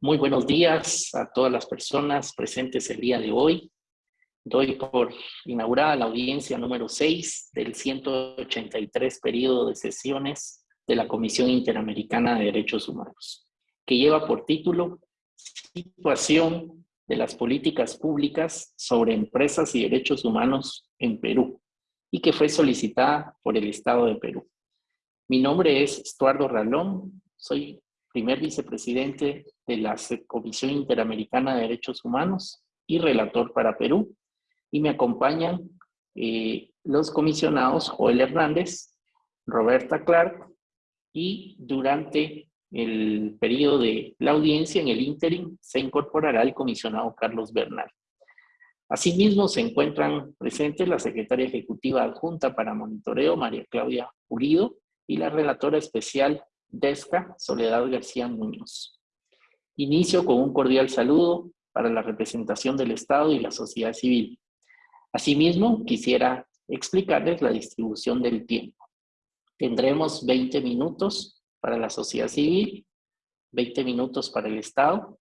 Muy buenos días a todas las personas presentes el día de hoy. Doy por inaugurada la audiencia número 6 del 183 periodo de sesiones de la Comisión Interamericana de Derechos Humanos, que lleva por título Situación de las políticas públicas sobre empresas y derechos humanos en Perú, y que fue solicitada por el Estado de Perú. Mi nombre es Estuardo Ralón, soy primer vicepresidente de la Comisión Interamericana de Derechos Humanos y relator para Perú, y me acompañan eh, los comisionados Joel Hernández, Roberta Clark, y durante el periodo de la audiencia en el ínterin se incorporará el comisionado Carlos Bernal. Asimismo, se encuentran presentes la secretaria ejecutiva adjunta para monitoreo, María Claudia Urido, y la relatora especial DESCA, Soledad García Muñoz. Inicio con un cordial saludo para la representación del Estado y la sociedad civil. Asimismo, quisiera explicarles la distribución del tiempo. Tendremos 20 minutos para la sociedad civil, 20 minutos para el Estado.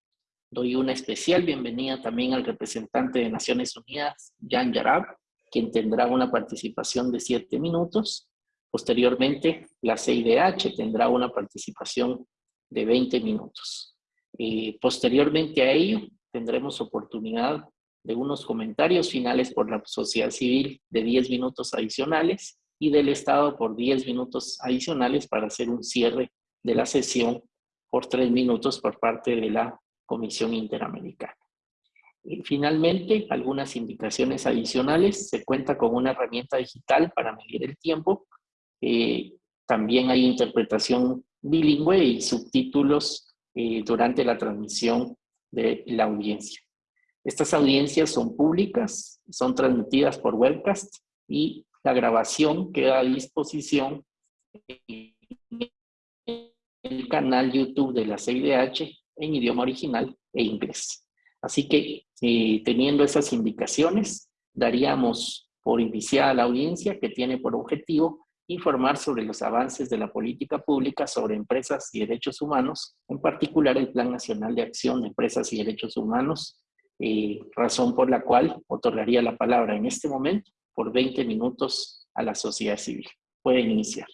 Doy una especial bienvenida también al representante de Naciones Unidas, Jan Yarab, quien tendrá una participación de 7 minutos. Posteriormente, la CIDH tendrá una participación de 20 minutos. Eh, posteriormente a ello, tendremos oportunidad de unos comentarios finales por la sociedad civil de 10 minutos adicionales y del Estado por 10 minutos adicionales para hacer un cierre de la sesión por 3 minutos por parte de la Comisión Interamericana. Y finalmente, algunas indicaciones adicionales. Se cuenta con una herramienta digital para medir el tiempo eh, también hay interpretación bilingüe y subtítulos eh, durante la transmisión de la audiencia. Estas audiencias son públicas, son transmitidas por webcast y la grabación queda a disposición en el canal YouTube de la CIDH en idioma original e inglés. Así que, eh, teniendo esas indicaciones, daríamos por iniciada la audiencia que tiene por objetivo informar sobre los avances de la política pública sobre empresas y derechos humanos, en particular el Plan Nacional de Acción de Empresas y Derechos Humanos, eh, razón por la cual otorgaría la palabra en este momento por 20 minutos a la sociedad civil. Pueden iniciar.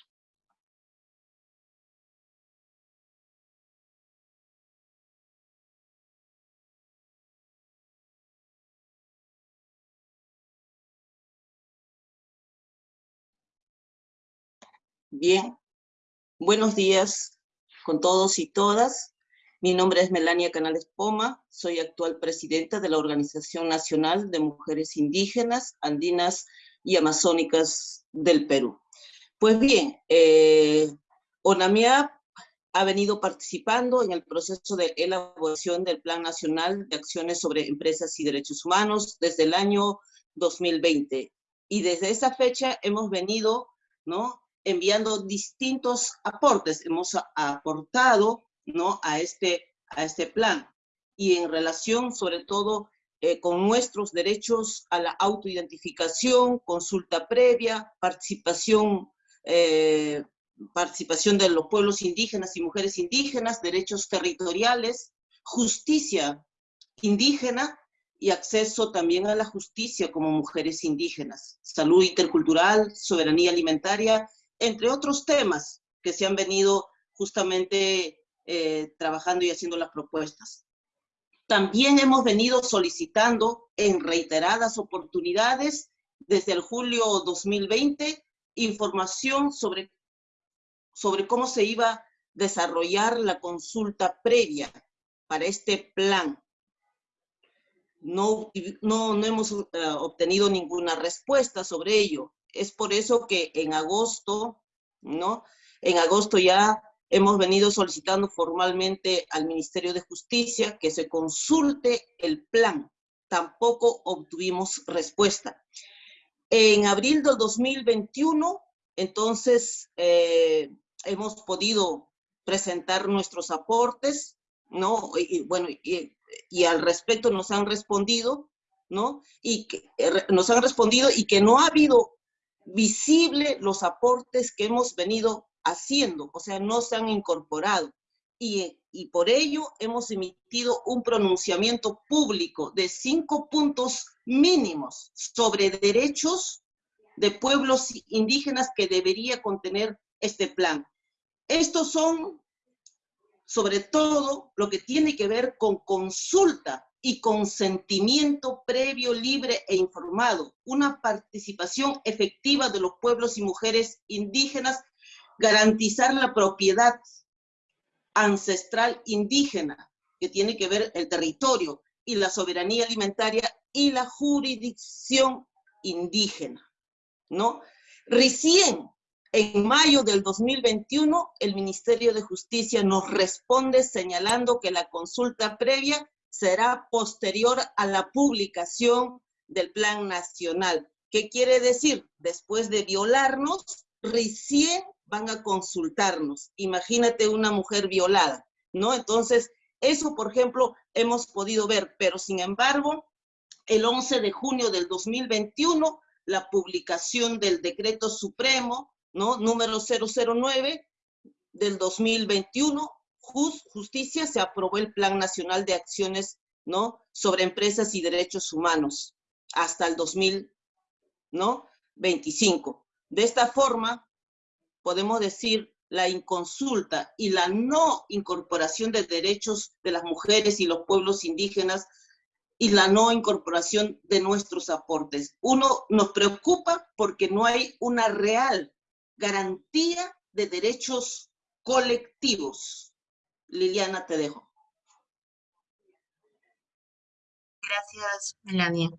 Bien, buenos días con todos y todas. Mi nombre es Melania Canales Poma, soy actual presidenta de la Organización Nacional de Mujeres Indígenas, Andinas y Amazónicas del Perú. Pues bien, eh, ONAMIAP ha venido participando en el proceso de elaboración del Plan Nacional de Acciones sobre Empresas y Derechos Humanos desde el año 2020. Y desde esa fecha hemos venido ¿no? Enviando distintos aportes. Hemos aportado ¿no? a, este, a este plan y en relación sobre todo eh, con nuestros derechos a la autoidentificación, consulta previa, participación, eh, participación de los pueblos indígenas y mujeres indígenas, derechos territoriales, justicia indígena y acceso también a la justicia como mujeres indígenas, salud intercultural, soberanía alimentaria entre otros temas que se han venido justamente eh, trabajando y haciendo las propuestas. También hemos venido solicitando en reiteradas oportunidades desde el julio 2020 información sobre, sobre cómo se iba a desarrollar la consulta previa para este plan. No, no, no hemos uh, obtenido ninguna respuesta sobre ello es por eso que en agosto, ¿no? En agosto ya hemos venido solicitando formalmente al Ministerio de Justicia que se consulte el plan. Tampoco obtuvimos respuesta. En abril del 2021, entonces, eh, hemos podido presentar nuestros aportes, ¿no? Y, bueno, y, y, al respecto nos han respondido, ¿no? Y que, eh, nos han respondido y que no ha habido visible los aportes que hemos venido haciendo, o sea, no se han incorporado. y, y por ello hemos emitido un pronunciamiento público de cinco puntos mínimos sobre derechos de pueblos indígenas que debería contener este plan. Estos son, sobre todo, lo que tiene que ver con consulta y consentimiento previo, libre e informado, una participación efectiva de los pueblos y mujeres indígenas, garantizar la propiedad ancestral indígena, que tiene que ver el territorio y la soberanía alimentaria y la jurisdicción indígena, ¿no? Recién en mayo del 2021, el Ministerio de Justicia nos responde señalando que la consulta previa será posterior a la publicación del Plan Nacional. ¿Qué quiere decir? Después de violarnos, recién van a consultarnos. Imagínate una mujer violada, ¿no? Entonces, eso, por ejemplo, hemos podido ver, pero sin embargo, el 11 de junio del 2021, la publicación del decreto supremo, ¿no? Número 009 del 2021, justicia, se aprobó el Plan Nacional de Acciones, ¿no? Sobre empresas y derechos humanos hasta el 2025. De esta forma, podemos decir la inconsulta y la no incorporación de derechos de las mujeres y los pueblos indígenas y la no incorporación de nuestros aportes. Uno nos preocupa porque no hay una real garantía de derechos colectivos. Liliana, te dejo. Gracias, Melania.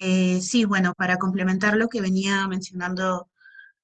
Eh, sí, bueno, para complementar lo que venía mencionando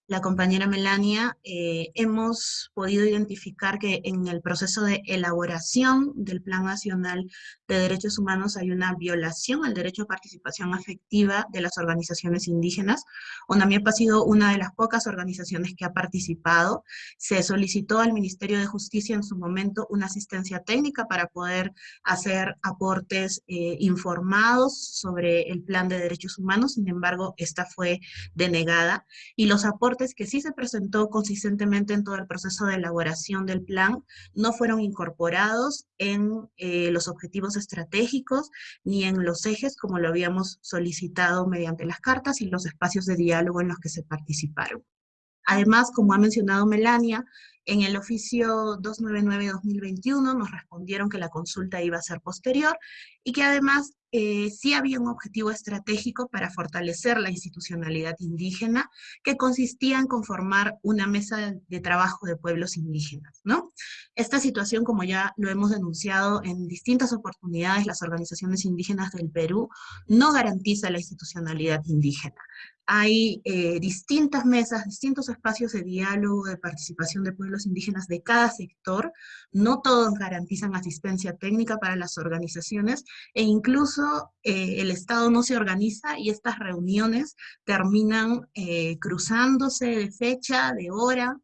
la compañera Melania, eh, hemos podido identificar que en el proceso de elaboración del Plan Nacional de Derechos Humanos hay una violación al derecho a participación afectiva de las organizaciones indígenas. UNAMIEP ha sido una de las pocas organizaciones que ha participado. Se solicitó al Ministerio de Justicia en su momento una asistencia técnica para poder hacer aportes eh, informados sobre el Plan de Derechos Humanos, sin embargo, esta fue denegada. Y los aportes que sí se presentó consistentemente en todo el proceso de elaboración del plan no fueron incorporados en eh, los objetivos estratégicos ni en los ejes como lo habíamos solicitado mediante las cartas y los espacios de diálogo en los que se participaron. Además, como ha mencionado Melania, en el oficio 299-2021 nos respondieron que la consulta iba a ser posterior y que además eh, sí había un objetivo estratégico para fortalecer la institucionalidad indígena que consistía en conformar una mesa de trabajo de pueblos indígenas. ¿no? Esta situación, como ya lo hemos denunciado en distintas oportunidades, las organizaciones indígenas del Perú, no garantiza la institucionalidad indígena hay eh, distintas mesas, distintos espacios de diálogo, de participación de pueblos indígenas de cada sector, no todos garantizan asistencia técnica para las organizaciones, e incluso eh, el Estado no se organiza y estas reuniones terminan eh, cruzándose de fecha, de hora,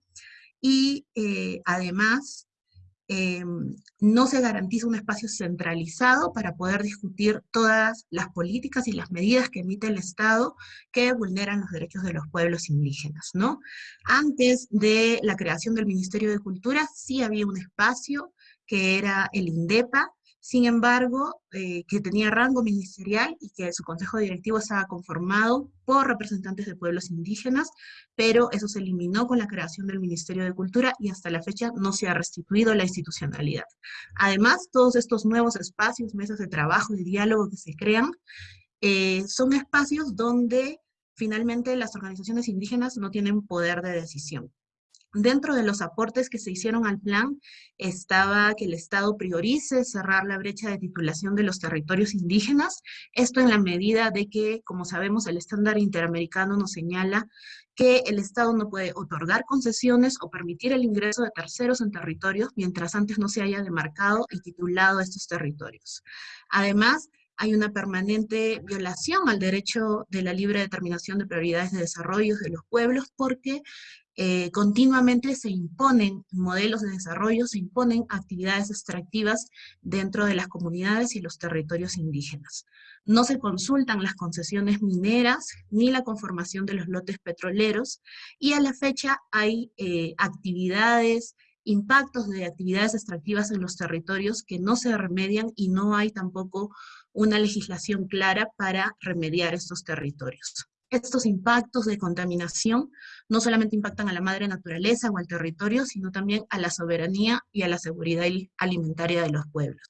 y además Em, no se garantiza un espacio centralizado para poder discutir todas las políticas y las medidas que emite el Estado que vulneran los derechos de los pueblos indígenas, ¿no? Antes de la creación del Ministerio de Cultura sí había un espacio que era el INDEPA, sin embargo, eh, que tenía rango ministerial y que su consejo directivo estaba conformado por representantes de pueblos indígenas, pero eso se eliminó con la creación del Ministerio de Cultura y hasta la fecha no se ha restituido la institucionalidad. Además, todos estos nuevos espacios, mesas de trabajo y diálogo que se crean, eh, son espacios donde finalmente las organizaciones indígenas no tienen poder de decisión. Dentro de los aportes que se hicieron al plan estaba que el Estado priorice cerrar la brecha de titulación de los territorios indígenas, esto en la medida de que, como sabemos, el estándar interamericano nos señala que el Estado no puede otorgar concesiones o permitir el ingreso de terceros en territorios mientras antes no se haya demarcado y titulado estos territorios. Además, hay una permanente violación al derecho de la libre determinación de prioridades de desarrollo de los pueblos porque eh, continuamente se imponen modelos de desarrollo, se imponen actividades extractivas dentro de las comunidades y los territorios indígenas. No se consultan las concesiones mineras ni la conformación de los lotes petroleros y a la fecha hay eh, actividades impactos de actividades extractivas en los territorios que no se remedian y no hay tampoco una legislación clara para remediar estos territorios. Estos impactos de contaminación no solamente impactan a la madre naturaleza o al territorio, sino también a la soberanía y a la seguridad alimentaria de los pueblos.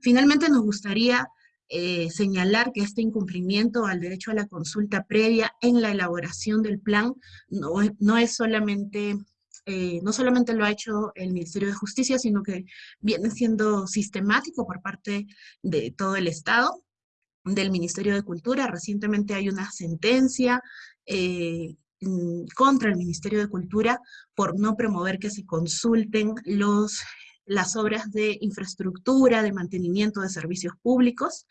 Finalmente nos gustaría eh, señalar que este incumplimiento al derecho a la consulta previa en la elaboración del plan no, no es solamente eh, no solamente lo ha hecho el Ministerio de Justicia, sino que viene siendo sistemático por parte de todo el Estado, del Ministerio de Cultura. Recientemente hay una sentencia eh, contra el Ministerio de Cultura por no promover que se consulten los, las obras de infraestructura, de mantenimiento de servicios públicos,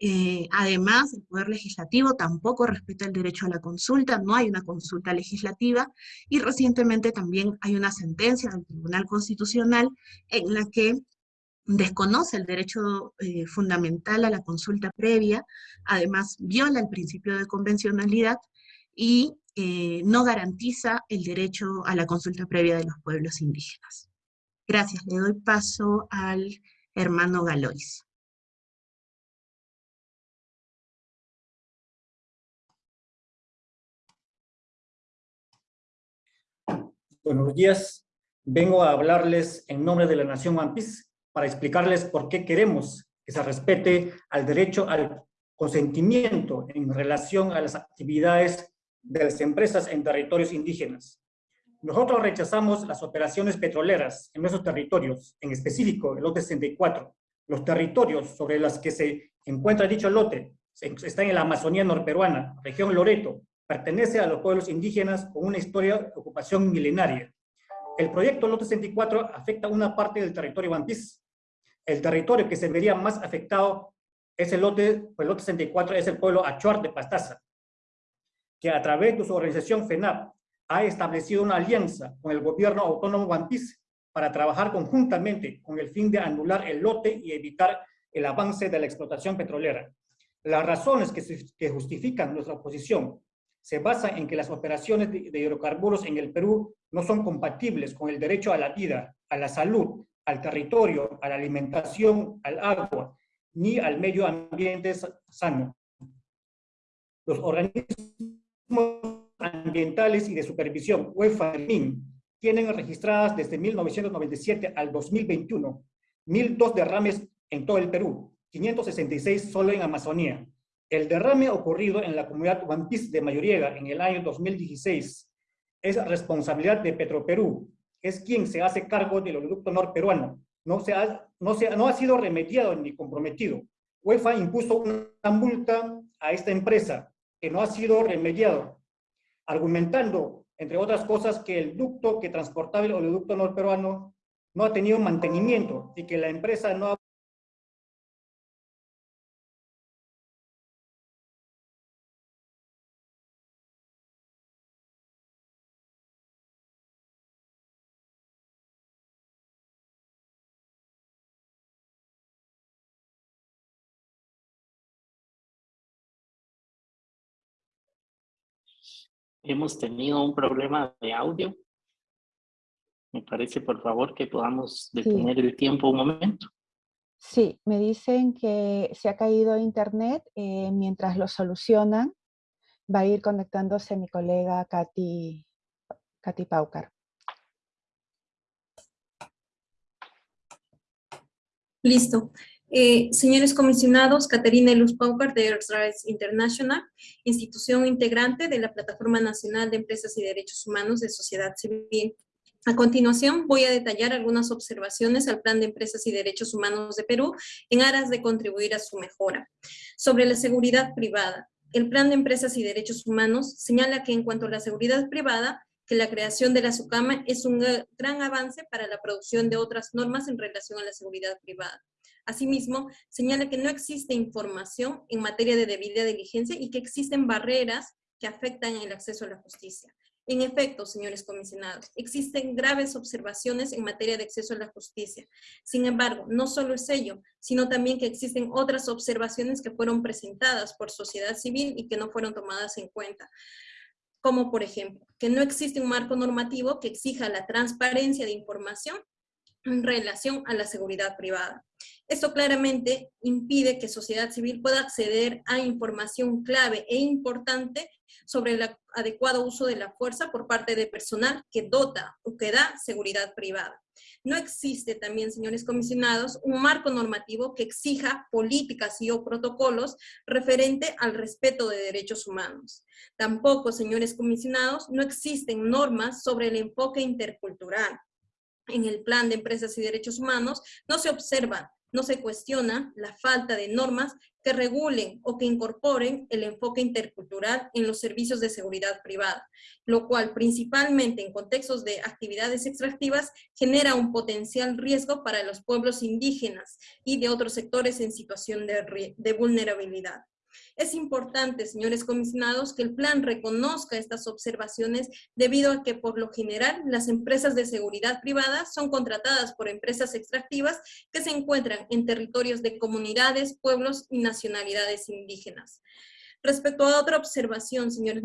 eh, además, el Poder Legislativo tampoco respeta el derecho a la consulta, no hay una consulta legislativa, y recientemente también hay una sentencia del Tribunal Constitucional en la que desconoce el derecho eh, fundamental a la consulta previa, además viola el principio de convencionalidad y eh, no garantiza el derecho a la consulta previa de los pueblos indígenas. Gracias, le doy paso al hermano Galois. Buenos días. Vengo a hablarles en nombre de la Nación One para explicarles por qué queremos que se respete al derecho al consentimiento en relación a las actividades de las empresas en territorios indígenas. Nosotros rechazamos las operaciones petroleras en nuestros territorios, en específico el lote 64. Los territorios sobre los que se encuentra dicho lote están en la Amazonía norperuana, región Loreto, pertenece a los pueblos indígenas con una historia de ocupación milenaria. El proyecto Lote 64 afecta una parte del territorio Piece. El territorio que se vería más afectado es el lote, pues el lote 64 es el pueblo Achuar de Pastaza, que a través de su organización FENAP ha establecido una alianza con el gobierno autónomo Piece para trabajar conjuntamente con el fin de anular el lote y evitar el avance de la explotación petrolera. Las razones que, que justifican nuestra oposición se basa en que las operaciones de, hidrocarburos en el Perú no son compatibles con el derecho a la vida, a la salud, al territorio, a la alimentación, al agua, ni al medio ambiente sano. Los organismos ambientales y de supervisión, UEFA y tienen registradas desde 1997 al 2021 1.002 derrames en todo el Perú, 566 solo en Amazonía, el derrame ocurrido en la comunidad Piece de Mayoriega en el año 2016 es responsabilidad de Petroperú, es quien se hace cargo del oleoducto norperuano. No, se ha, no, se, no ha sido remediado ni comprometido. UEFA impuso una multa a esta empresa que no ha sido remediado, argumentando, entre otras cosas, que el ducto que transportaba el oleoducto norperuano no ha tenido mantenimiento y que la empresa no ha Hemos tenido un problema de audio. Me parece, por favor, que podamos detener el tiempo un momento. Sí, me dicen que se ha caído internet. Eh, mientras lo solucionan, va a ir conectándose mi colega Katy, Katy Paucar. Listo. Eh, señores comisionados, Caterina Luz Paucar de Earth Rights International, institución integrante de la Plataforma Nacional de Empresas y Derechos Humanos de Sociedad Civil. A continuación, voy a detallar algunas observaciones al Plan de Empresas y Derechos Humanos de Perú en aras de contribuir a su mejora. Sobre la seguridad privada, el Plan de Empresas y Derechos Humanos señala que en cuanto a la seguridad privada, que la creación de la SUCAMA es un gran avance para la producción de otras normas en relación a la seguridad privada. Asimismo, señala que no existe información en materia de debida diligencia y que existen barreras que afectan el acceso a la justicia. En efecto, señores comisionados, existen graves observaciones en materia de acceso a la justicia. Sin embargo, no solo es ello, sino también que existen otras observaciones que fueron presentadas por sociedad civil y que no fueron tomadas en cuenta. como por ejemplo, que no existe un marco normativo que exija la transparencia de información en relación a la seguridad privada. Esto claramente impide que sociedad civil pueda acceder a información clave e importante sobre el adecuado uso de la fuerza por parte de personal que dota o que da seguridad privada. No existe también, señores comisionados, un marco normativo que exija políticas y o protocolos referente al respeto de derechos humanos. Tampoco, señores comisionados, no existen normas sobre el enfoque intercultural. En el plan de empresas y derechos humanos no se observa no se cuestiona la falta de normas que regulen o que incorporen el enfoque intercultural en los servicios de seguridad privada, lo cual principalmente en contextos de actividades extractivas genera un potencial riesgo para los pueblos indígenas y de otros sectores en situación de, vulnerabilidad. Es importante, señores comisionados, que el plan reconozca estas observaciones debido a que por lo general las empresas de seguridad privada son contratadas por empresas extractivas que se encuentran en territorios de comunidades, pueblos y nacionalidades indígenas. Respecto a otra observación, señores,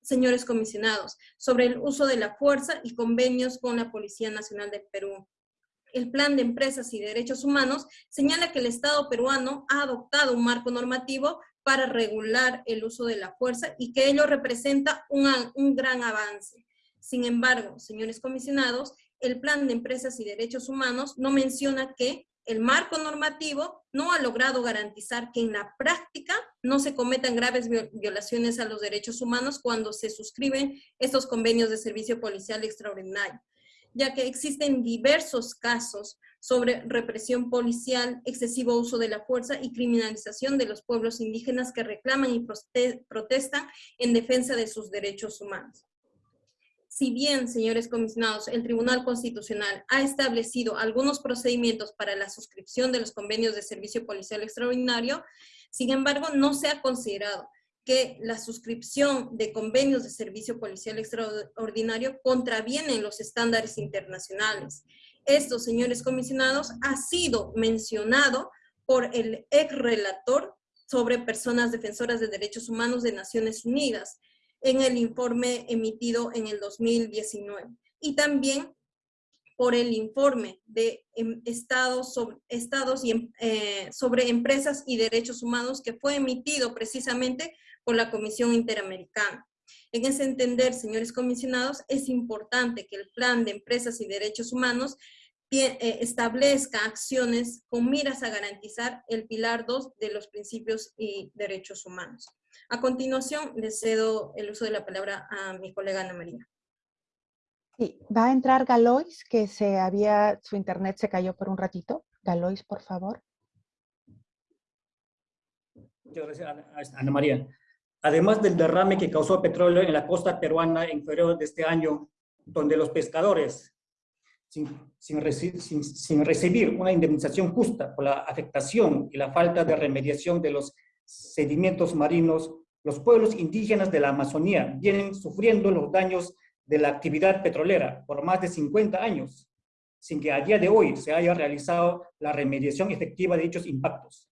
señores comisionados, sobre el uso de la fuerza y convenios con la Policía Nacional de Perú el Plan de Empresas y Derechos Humanos señala que el Estado peruano ha adoptado un marco normativo para regular el uso de la fuerza y que ello representa un, un gran avance. Sin embargo, señores comisionados, el Plan de Empresas y Derechos Humanos no menciona que el marco normativo no ha logrado garantizar que en la práctica no se cometan graves violaciones a los derechos humanos cuando se suscriben estos convenios de servicio policial extraordinario, ya que existen diversos casos sobre represión policial, excesivo uso de la fuerza y criminalización de los pueblos indígenas que reclaman y protestan en defensa de sus derechos humanos. Si bien, señores comisionados, el Tribunal Constitucional ha establecido algunos procedimientos para la suscripción de los convenios de servicio policial extraordinario, sin embargo, no se ha considerado que la suscripción de convenios de servicio policial extraordinario contravienen los estándares internacionales esto, señores comisionados, ha sido mencionado por el ex relator sobre personas defensoras de derechos humanos de Naciones Unidas en el informe emitido en el 2019. Y también por el informe de em, estados, sobre, em, eh, sobre empresas y derechos humanos que fue emitido precisamente por la Comisión Interamericana. En ese entender, señores comisionados, es importante que el plan de empresas y derechos humanos eh, establezca acciones con miras a garantizar el pilar 2 de los principios y derechos humanos. A continuación, le cedo el uso de la palabra a mi colega Ana María. Sí, va a entrar Galois, que se había, su internet se cayó por un ratito. Galois, por favor. Muchas gracias, Ana María. Además del derrame que causó petróleo en la costa peruana en febrero de este año, donde los pescadores sin, recibir una indemnización justa por la afectación y la falta de remediación de los sedimentos marinos, los pueblos indígenas de la Amazonía vienen sufriendo los daños de la actividad petrolera por más de 50 años, sin que a día de hoy se haya realizado la remediación efectiva de dichos impactos.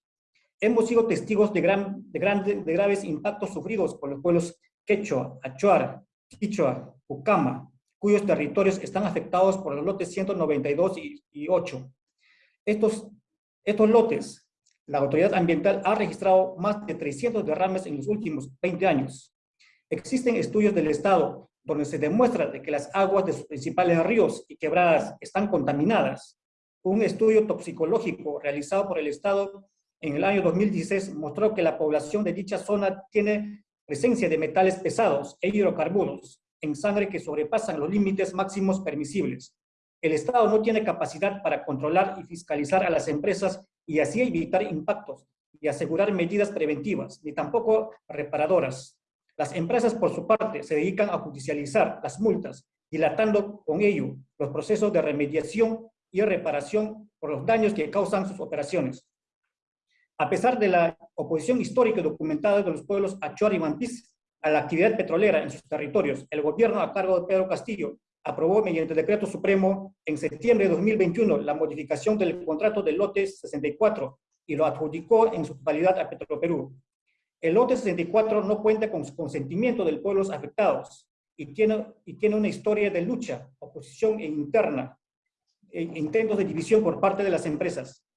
Hemos sido testigos de, gran, de, de graves impactos sufridos por los pueblos quechua, achuar, quichua, ucama, cuyos territorios están afectados por los lotes 192 y, 8. Estos, estos lotes, la autoridad ambiental ha registrado más de 300 derrames en los últimos 20 años. Existen estudios del Estado donde se demuestra de que las aguas de sus principales ríos y quebradas están contaminadas. Un estudio toxicológico realizado por el Estado en el año 2016 mostró que la población de dicha zona tiene presencia de metales pesados e hidrocarburos, en sangre que sobrepasan los límites máximos permisibles. El Estado no tiene capacidad para controlar y fiscalizar a las empresas y así evitar impactos y asegurar medidas preventivas, ni tampoco reparadoras. Las empresas, por su parte, se dedican a judicializar las multas, dilatando con ello los procesos de remediación y reparación por los daños que causan sus operaciones. A pesar de la oposición histórica documentada de los pueblos Achuar y Mampis, a la actividad petrolera en sus territorios, el gobierno a cargo de Pedro Castillo aprobó mediante decreto supremo en septiembre de 2021 la modificación del contrato del lote 64 y lo adjudicó en su totalidad a Petroperú. El lote 64 no cuenta con consentimiento de pueblos afectados y tiene, y una historia de lucha, oposición interna, e intentos de división por parte de las empresas.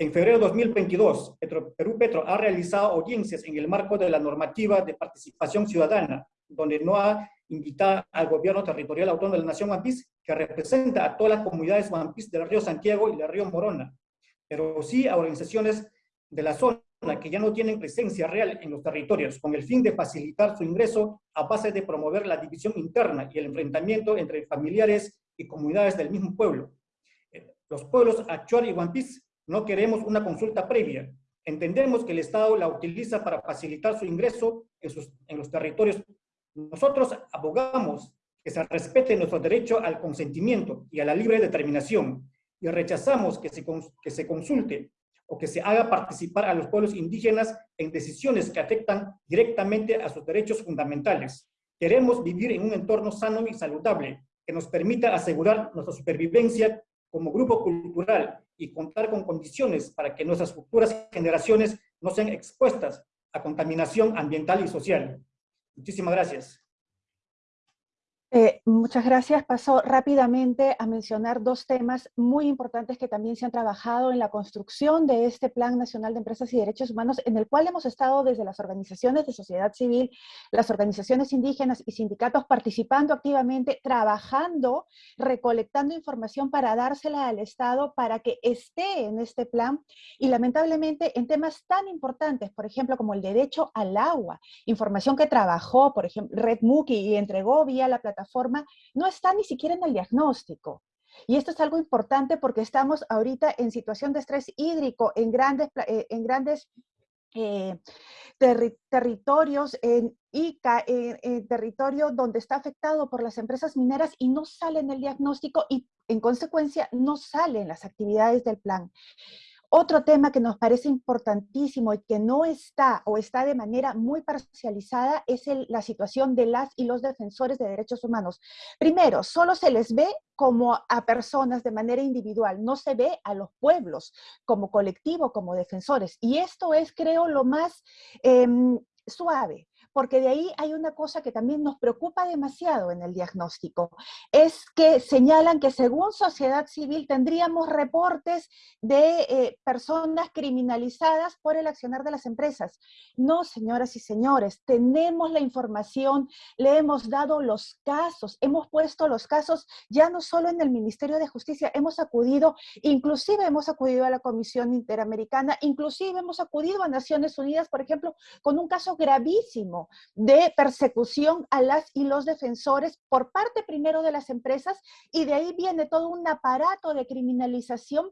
En febrero de 2022, Perú Petro ha realizado audiencias en el marco de la normativa de participación ciudadana, donde no ha invitado al gobierno territorial autónomo de la Nación Mampis, que representa a todas las comunidades Mampis del río Santiago y del río Morona, pero sí a organizaciones de la zona que ya no tienen presencia real en los territorios, con el fin de facilitar su ingreso a base de promover la división interna y el enfrentamiento entre familiares y comunidades del mismo pueblo. Eh, los pueblos Achuar y Huampis no queremos una consulta previa. Entendemos que el Estado la utiliza para facilitar su ingreso en, sus, en los territorios. Nosotros abogamos que se respete nuestro derecho al consentimiento y a la libre determinación y rechazamos que se, que se consulte o que se haga participar a los pueblos indígenas en decisiones que afectan directamente a sus derechos fundamentales. Queremos vivir en un entorno sano y saludable que nos permita asegurar nuestra supervivencia como grupo cultural y contar con condiciones para que nuestras futuras generaciones no sean expuestas a contaminación ambiental y social. Muchísimas gracias. Eh, muchas gracias. Paso rápidamente a mencionar dos temas muy importantes que también se han trabajado en la construcción de este Plan Nacional de Empresas y Derechos Humanos, en el cual hemos estado desde las organizaciones de sociedad civil, las organizaciones indígenas y sindicatos participando activamente, trabajando, recolectando información para dársela al Estado para que esté en este plan y lamentablemente en temas tan importantes, por ejemplo, como el derecho al agua, información que trabajó, por ejemplo, Red Muki y entregó vía la plataforma forma no está ni siquiera en el diagnóstico. Y esto es algo importante porque estamos ahorita en situación de estrés hídrico en grandes, eh, en grandes eh, territorios, en ICA, en, territorio donde está afectado por las empresas mineras y no sale en el diagnóstico y en consecuencia no salen las actividades del plan. Otro tema que nos parece importantísimo y que no está o está de manera muy parcializada es la situación de las y los defensores de derechos humanos. Primero, solo se les ve como a personas de manera individual, no se ve a los pueblos como colectivo, como defensores. Y esto es, creo, lo más em, suave, porque de ahí hay una cosa que también nos preocupa demasiado en el diagnóstico, es que señalan que según sociedad civil tendríamos reportes de eh, personas criminalizadas por el accionar de las empresas. No, señoras y señores, tenemos la información, le hemos dado los casos, hemos puesto los casos ya no solo en el Ministerio de Justicia, hemos acudido, inclusive hemos acudido a la Comisión Interamericana, inclusive hemos acudido a Naciones Unidas, por ejemplo, con un caso gravísimo de persecución a las y los defensores por parte primero de las empresas y de ahí viene todo un aparato de criminalización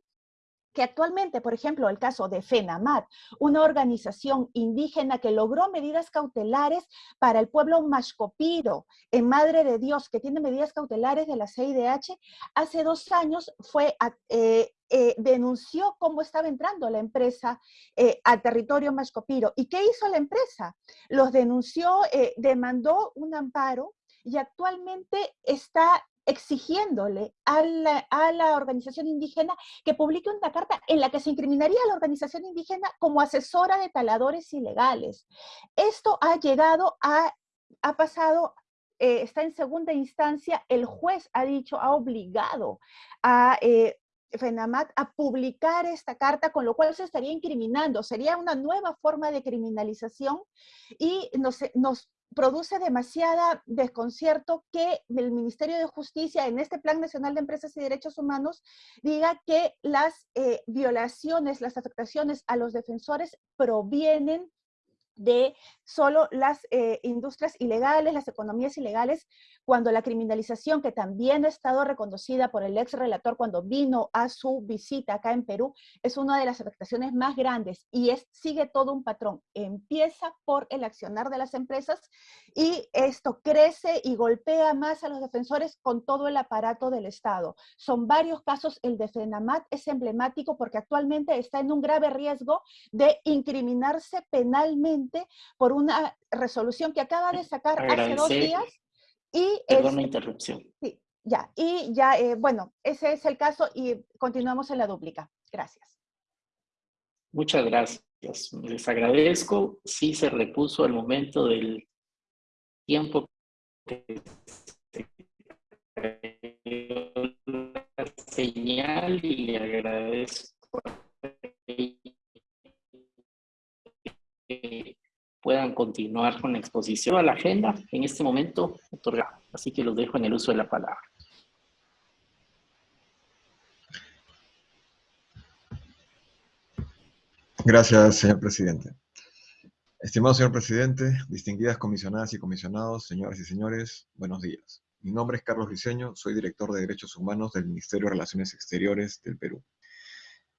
que actualmente, por ejemplo, el caso de FENAMAT, una organización indígena que logró medidas cautelares para el pueblo Mashcopiro, en Madre de Dios, que tiene medidas cautelares de la CIDH, hace dos años fue eh, eh, denunció cómo estaba entrando la empresa eh, al territorio Mashcopiro. ¿Y qué hizo la empresa? Los denunció, demandó un amparo y actualmente está exigiéndole a la, organización indígena que publique una carta en la que se incriminaría a la organización indígena como asesora de taladores ilegales. Esto ha llegado a, ha pasado, eh, está en segunda instancia, el juez ha dicho, ha obligado a... Eh, FENAMAT a publicar esta carta, con lo cual se estaría incriminando, sería una nueva forma de criminalización y nos, nos produce demasiada desconcierto que el Ministerio de Justicia en este Plan Nacional de Empresas y Derechos Humanos diga que las eh, violaciones, las afectaciones a los defensores provienen de solo las eh, industrias ilegales, las economías ilegales, cuando la criminalización, que también ha estado reconocida por el ex relator cuando vino a su visita acá en Perú, es una de las afectaciones más grandes y es, sigue todo un patrón. Empieza por el accionar de las empresas y esto crece y golpea más a los defensores con todo el aparato del Estado. Son varios casos, el de FENAMAT es emblemático porque actualmente está en un grave riesgo de incriminarse penalmente por una resolución que acaba de sacar hace dos días y Perdón la interrupción. Sí, ya. Y ya, eh, bueno, ese es el caso y continuamos en la dúplica. Gracias. Muchas gracias. Les agradezco. Sí se repuso el momento del tiempo que la señal y le agradezco que puedan continuar con la exposición a la agenda en este momento otorgada. Así que los dejo en el uso de la palabra. Gracias, señor presidente. Estimado señor presidente, distinguidas comisionadas y comisionados, señoras y señores, buenos días. Mi nombre es Carlos Riseño, soy director de Derechos Humanos del Ministerio de Relaciones Exteriores del Perú.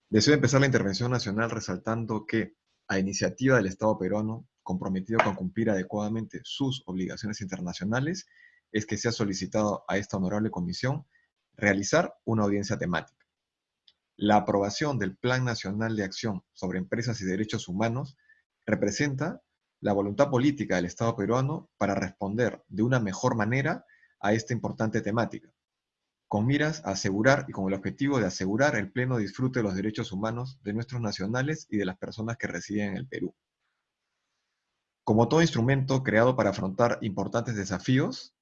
Deseo empezar la intervención nacional resaltando que, a iniciativa del Estado peruano, comprometido con cumplir adecuadamente sus obligaciones internacionales, es que se ha solicitado a esta honorable comisión realizar una audiencia temática. La aprobación del Plan Nacional de Acción sobre Empresas y Derechos Humanos representa la voluntad política del Estado peruano para responder de una mejor manera a esta importante temática, con miras a asegurar y con el objetivo de asegurar el pleno disfrute de los derechos humanos de nuestros nacionales y de las personas que residen en el Perú. Como todo instrumento creado para afrontar importantes desafíos,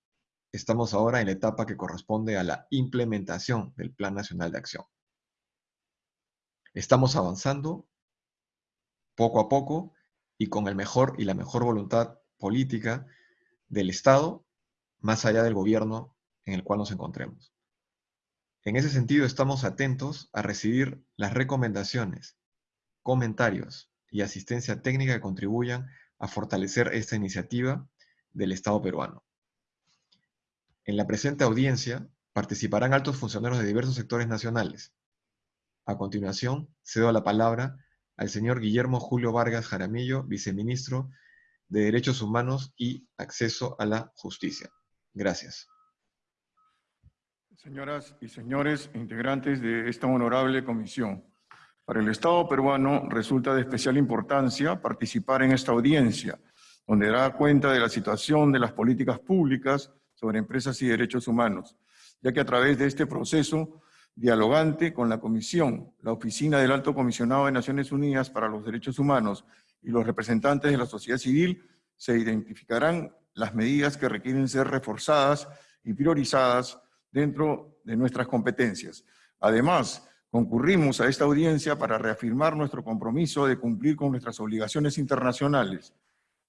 estamos ahora en la etapa que corresponde a la implementación del Plan Nacional de Acción. Estamos avanzando poco a poco y con el mejor y la mejor voluntad política del Estado, más allá del gobierno en el cual nos encontremos. En ese sentido, estamos atentos a recibir las recomendaciones, comentarios y asistencia técnica que contribuyan a fortalecer esta iniciativa del Estado peruano. En la presente audiencia participarán altos funcionarios de diversos sectores nacionales, a continuación, cedo la palabra al señor Guillermo Julio Vargas Jaramillo, viceministro de Derechos Humanos y Acceso a la Justicia. Gracias. Señoras y señores integrantes de esta honorable comisión, para el Estado peruano resulta de especial importancia participar en esta audiencia, donde dará cuenta de la situación de las políticas públicas sobre empresas y derechos humanos, ya que a través de este proceso dialogante con la Comisión, la Oficina del Alto Comisionado de Naciones Unidas para los Derechos Humanos y los representantes de la sociedad civil, se identificarán las medidas que requieren ser reforzadas y priorizadas dentro de nuestras competencias. Además, concurrimos a esta audiencia para reafirmar nuestro compromiso de cumplir con nuestras obligaciones internacionales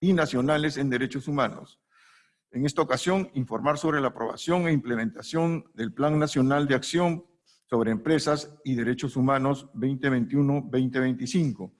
y nacionales en derechos humanos. En esta ocasión, informar sobre la aprobación e implementación del Plan Nacional de Acción sobre Empresas y Derechos Humanos 2021-2025,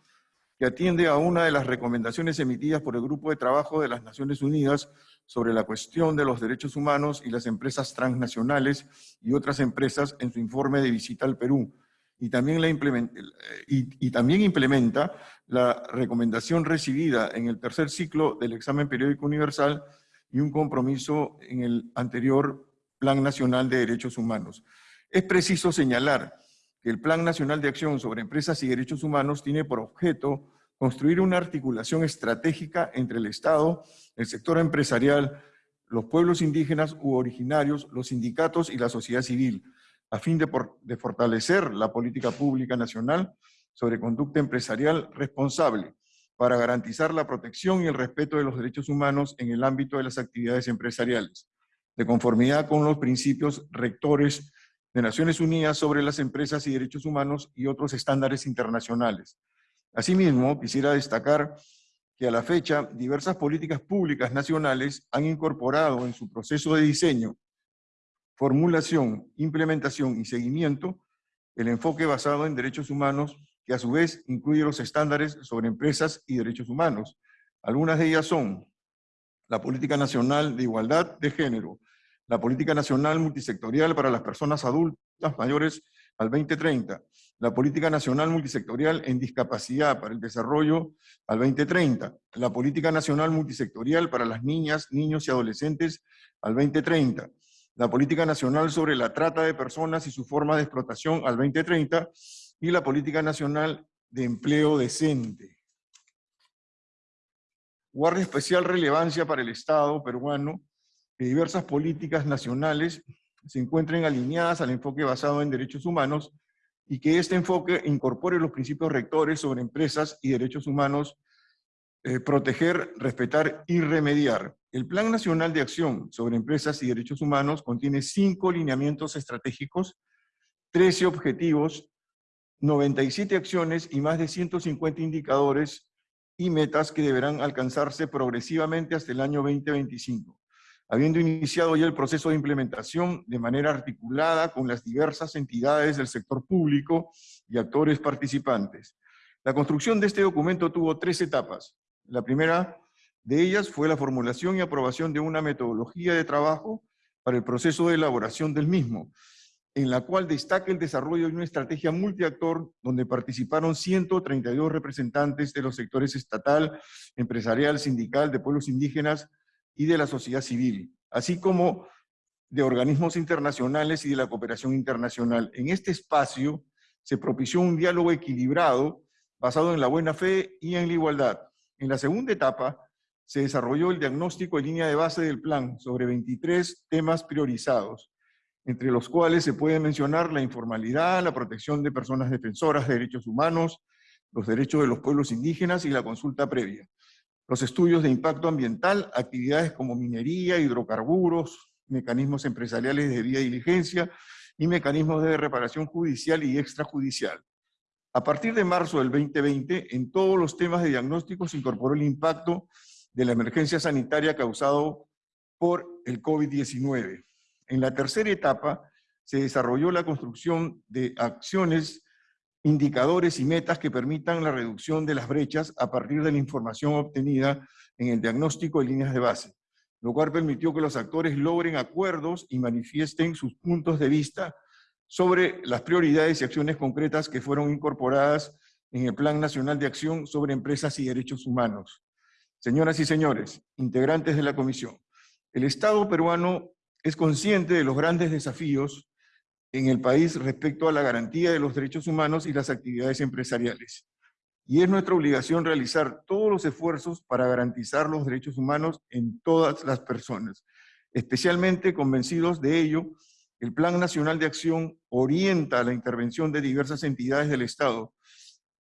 que atiende a una de las recomendaciones emitidas por el Grupo de Trabajo de las Naciones Unidas sobre la cuestión de los derechos humanos y las empresas transnacionales y otras empresas en su informe de visita al Perú. Y, y también implementa la recomendación recibida en el tercer ciclo del examen periódico universal y un compromiso en el anterior Plan Nacional de Derechos Humanos. Es preciso señalar que el Plan Nacional de Acción sobre Empresas y Derechos Humanos tiene por objeto construir una articulación estratégica entre el Estado, el sector empresarial, los pueblos indígenas u originarios, los sindicatos y la sociedad civil, a fin de, fortalecer la política pública nacional sobre conducta empresarial responsable para garantizar la protección y el respeto de los derechos humanos en el ámbito de las actividades empresariales, de conformidad con los principios rectores de Naciones Unidas sobre las empresas y derechos humanos y otros estándares internacionales. Asimismo, quisiera destacar que a la fecha diversas políticas públicas nacionales han incorporado en su proceso de diseño, formulación, implementación y seguimiento el enfoque basado en derechos humanos que a su vez incluye los estándares sobre empresas y derechos humanos. Algunas de ellas son la Política Nacional de Igualdad de Género, la Política Nacional Multisectorial para las Personas Adultas Mayores al 2030, la Política Nacional Multisectorial en Discapacidad para el Desarrollo al 2030, la Política Nacional Multisectorial para las Niñas, Niños y Adolescentes al 2030, la Política Nacional sobre la Trata de Personas y su forma de explotación al 2030 y la Política Nacional de Empleo Decente. Guarda especial relevancia para el Estado peruano que diversas políticas nacionales se encuentren alineadas al enfoque basado en derechos humanos y que este enfoque incorpore los principios rectores sobre empresas y derechos humanos, eh, proteger, respetar y remediar. El Plan Nacional de Acción sobre Empresas y Derechos Humanos contiene cinco lineamientos estratégicos, 13 objetivos, 97 acciones y más de 150 indicadores y metas que deberán alcanzarse progresivamente hasta el año 2025 habiendo iniciado ya el proceso de implementación de manera articulada con las diversas entidades del sector público y actores participantes. La construcción de este documento tuvo tres etapas. La primera de ellas fue la formulación y aprobación de una metodología de trabajo para el proceso de elaboración del mismo, en la cual destaca el desarrollo de una estrategia multiactor donde participaron 132 representantes de los sectores estatal, empresarial, sindical, de pueblos indígenas, y de la sociedad civil, así como de organismos internacionales y de la cooperación internacional. En este espacio se propició un diálogo equilibrado basado en la buena fe y en la igualdad. En la segunda etapa se desarrolló el diagnóstico en línea de base del plan sobre 23 temas priorizados, entre los cuales se puede mencionar la informalidad, la protección de personas defensoras de derechos humanos, los derechos de los pueblos indígenas y la consulta previa los estudios de impacto ambiental, actividades como minería, hidrocarburos, mecanismos empresariales de debida diligencia y mecanismos de reparación judicial y extrajudicial. A partir de marzo del 2020, en todos los temas de diagnóstico se incorporó el impacto de la emergencia sanitaria causado por el COVID-19. En la tercera etapa se desarrolló la construcción de acciones indicadores y metas que permitan la reducción de las brechas a partir de la información obtenida en el diagnóstico de líneas de base, lo cual permitió que los actores logren acuerdos y manifiesten sus puntos de vista sobre las prioridades y acciones concretas que fueron incorporadas en el Plan Nacional de Acción sobre Empresas y Derechos Humanos. Señoras y señores, integrantes de la Comisión, el Estado peruano es consciente de los grandes desafíos en el país respecto a la garantía de los derechos humanos y las actividades empresariales. Y es nuestra obligación realizar todos los esfuerzos para garantizar los derechos humanos en todas las personas. Especialmente convencidos de ello, el Plan Nacional de Acción orienta la intervención de diversas entidades del Estado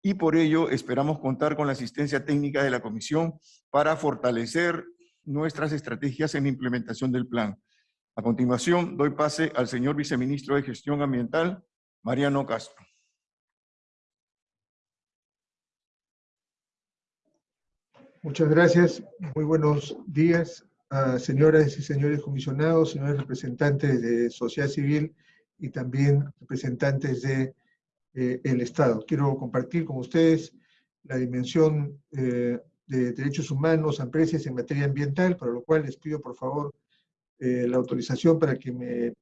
y por ello esperamos contar con la asistencia técnica de la Comisión para fortalecer nuestras estrategias en la implementación del plan. A continuación, doy pase al señor viceministro de Gestión Ambiental, Mariano Castro. Muchas gracias. Muy buenos días a señoras y señores comisionados, señores representantes de sociedad civil y también representantes del de, eh, Estado. Quiero compartir con ustedes la dimensión eh, de derechos humanos empresas en materia ambiental, para lo cual les pido por favor eh, la autorización para que me,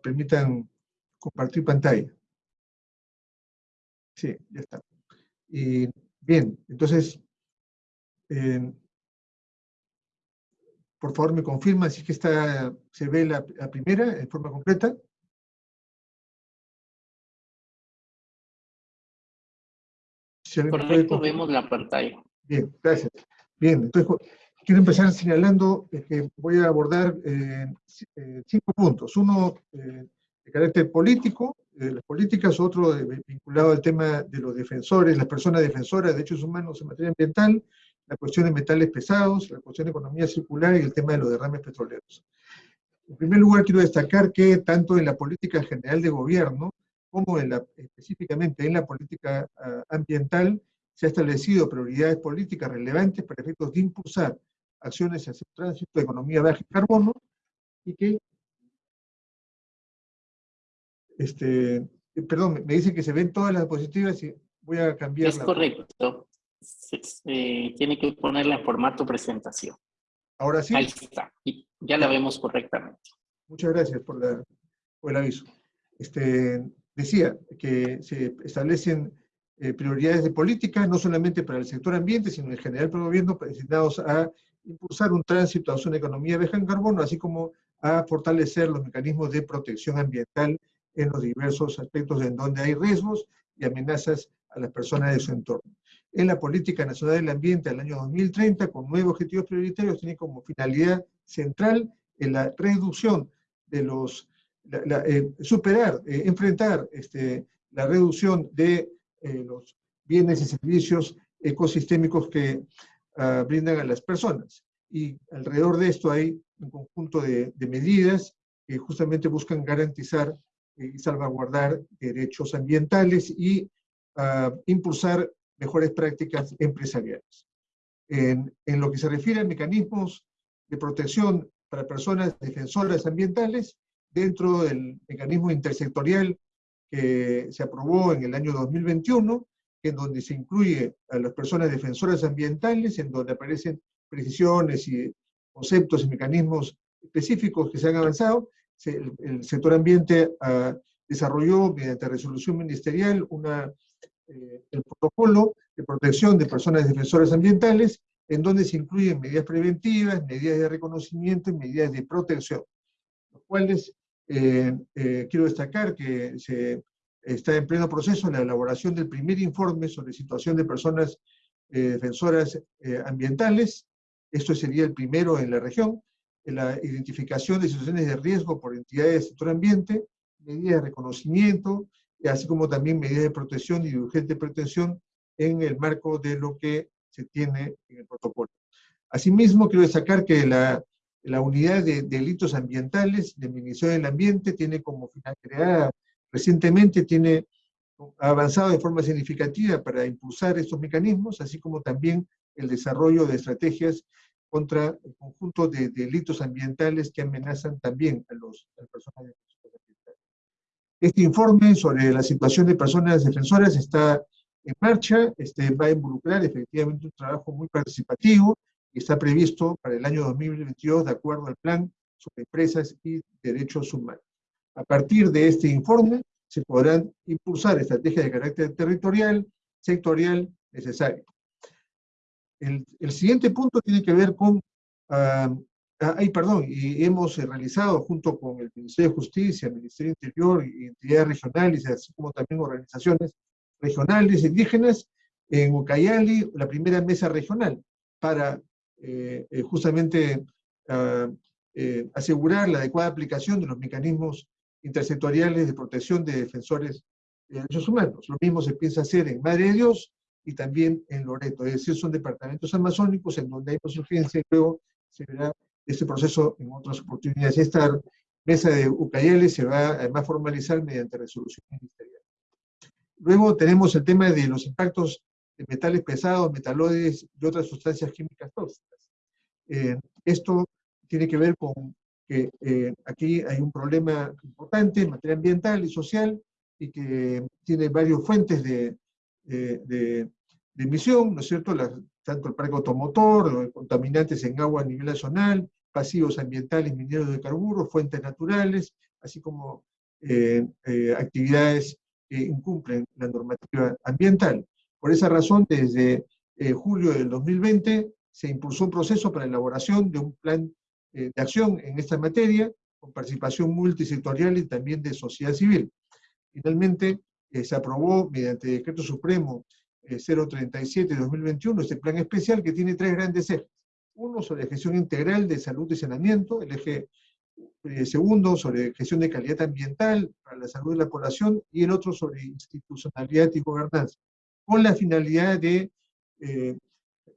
permitan compartir pantalla. Sí, ya está. Y bien, entonces, por favor me confirma si es que está, se ve la, primera en forma completa. Correcto, vemos la pantalla. Bien, gracias. Bien, entonces quiero empezar señalando que voy a abordar eh, eh, cinco puntos. Uno eh, de carácter político, de las políticas, otro vinculado al tema de los defensores, las personas defensoras de derechos humanos en materia ambiental, la cuestión de metales pesados, la cuestión de economía circular y el tema de los derrames petroleros. En primer lugar, quiero destacar que tanto en la política general de gobierno, como en la, específicamente en la política ah, ambiental, se ha establecido prioridades políticas relevantes para efectos de impulsar acciones hacia el tránsito de economía baja en carbono y que, este, perdón, me dicen que se ven todas las diapositivas y voy a cambiar. Es correcto. tiene que ponerla en formato presentación. Ahora sí. Ahí está. Y ya la vemos correctamente. Muchas gracias por, la, por el aviso. Este, decía que se establecen eh, prioridades de política, no solamente para el sector ambiente, sino en general para el gobierno, destinados a impulsar un tránsito hacia una economía baja en carbono, así como a fortalecer los mecanismos de protección ambiental en los diversos aspectos en donde hay riesgos y amenazas a las personas de su entorno. En la Política Nacional del Ambiente al año 2030, con nueve objetivos prioritarios, tiene como finalidad central en la reducción de los, eh, superar, eh, enfrentar este, la reducción de eh, los bienes y servicios ecosistémicos que uh, brindan a las personas. Y alrededor de esto hay un conjunto de, medidas que justamente buscan garantizar y salvaguardar derechos ambientales y uh, impulsar mejores prácticas empresariales. En, lo que se refiere a mecanismos de protección para personas defensoras ambientales, dentro del mecanismo intersectorial que se aprobó en el año 2021, en donde se incluye a las personas defensoras ambientales, en donde aparecen precisiones y conceptos y mecanismos específicos que se han avanzado. el, el, sector ambiente uh, desarrolló mediante resolución ministerial una, eh, el protocolo de protección de personas defensoras ambientales, en donde se incluyen medidas preventivas, medidas de reconocimiento y medidas de protección, los cuales eh, eh, quiero destacar que se está en pleno proceso la elaboración del primer informe sobre situación de personas eh, defensoras eh, ambientales. Esto sería el primero en la región. En la identificación de situaciones de riesgo por entidades del sector ambiente, medidas de reconocimiento, así como también medidas de protección y de urgente protección en el marco de lo que se tiene en el protocolo. Asimismo, quiero destacar que la, la unidad de delitos ambientales del Ministerio del Ambiente tiene como final creada Recientemente tiene avanzado de forma significativa para impulsar estos mecanismos, así como también el desarrollo de estrategias contra el conjunto de delitos ambientales que amenazan también a, los, a las personas defensoras. Este informe sobre la situación de personas defensoras está en marcha, este, va a involucrar efectivamente un trabajo muy participativo y está previsto para el año 2022 de acuerdo al plan sobre empresas y derechos humanos. A partir de este informe se podrán impulsar estrategias de carácter territorial, sectorial, necesario. El, siguiente punto tiene que ver con, uh, ay, perdón, y hemos realizado junto con el Ministerio de Justicia, el Ministerio Interior y entidades regionales, así como también organizaciones regionales indígenas, en Ucayali, la primera mesa regional, para eh, eh justamente uh, eh, asegurar la adecuada aplicación de los mecanismos intersectoriales de protección de defensores de derechos humanos. Lo mismo se piensa hacer en Madre de Dios y también en Loreto, es decir, son departamentos amazónicos en donde hay urgencia y luego se verá este proceso en otras oportunidades. Esta mesa de Ucayali se va a formalizar mediante resolución ministerial. Luego tenemos el tema de los impactos de metales pesados, metaloides y otras sustancias químicas tóxicas. Eh, esto tiene que ver con que eh, aquí hay un problema importante en materia ambiental y social y que tiene varias fuentes de, de, de, de emisión, ¿no es cierto? Tanto el parque automotor, contaminantes en agua a nivel nacional, pasivos ambientales, mineros de carburos, fuentes naturales, así como eh, eh, actividades que incumplen la normativa ambiental. Por esa razón, desde eh, julio del 2020 se impulsó un proceso para la elaboración de un plan de acción en esta materia, con participación multisectorial y también de sociedad civil. Finalmente, eh, se aprobó mediante Decreto Supremo eh, 037 de 2021 este plan especial que tiene tres grandes ejes. Uno sobre gestión integral de salud y saneamiento, el eje eh, segundo sobre gestión de calidad ambiental para la salud de la población y el otro sobre institucionalidad y gobernanza, con la finalidad de eh,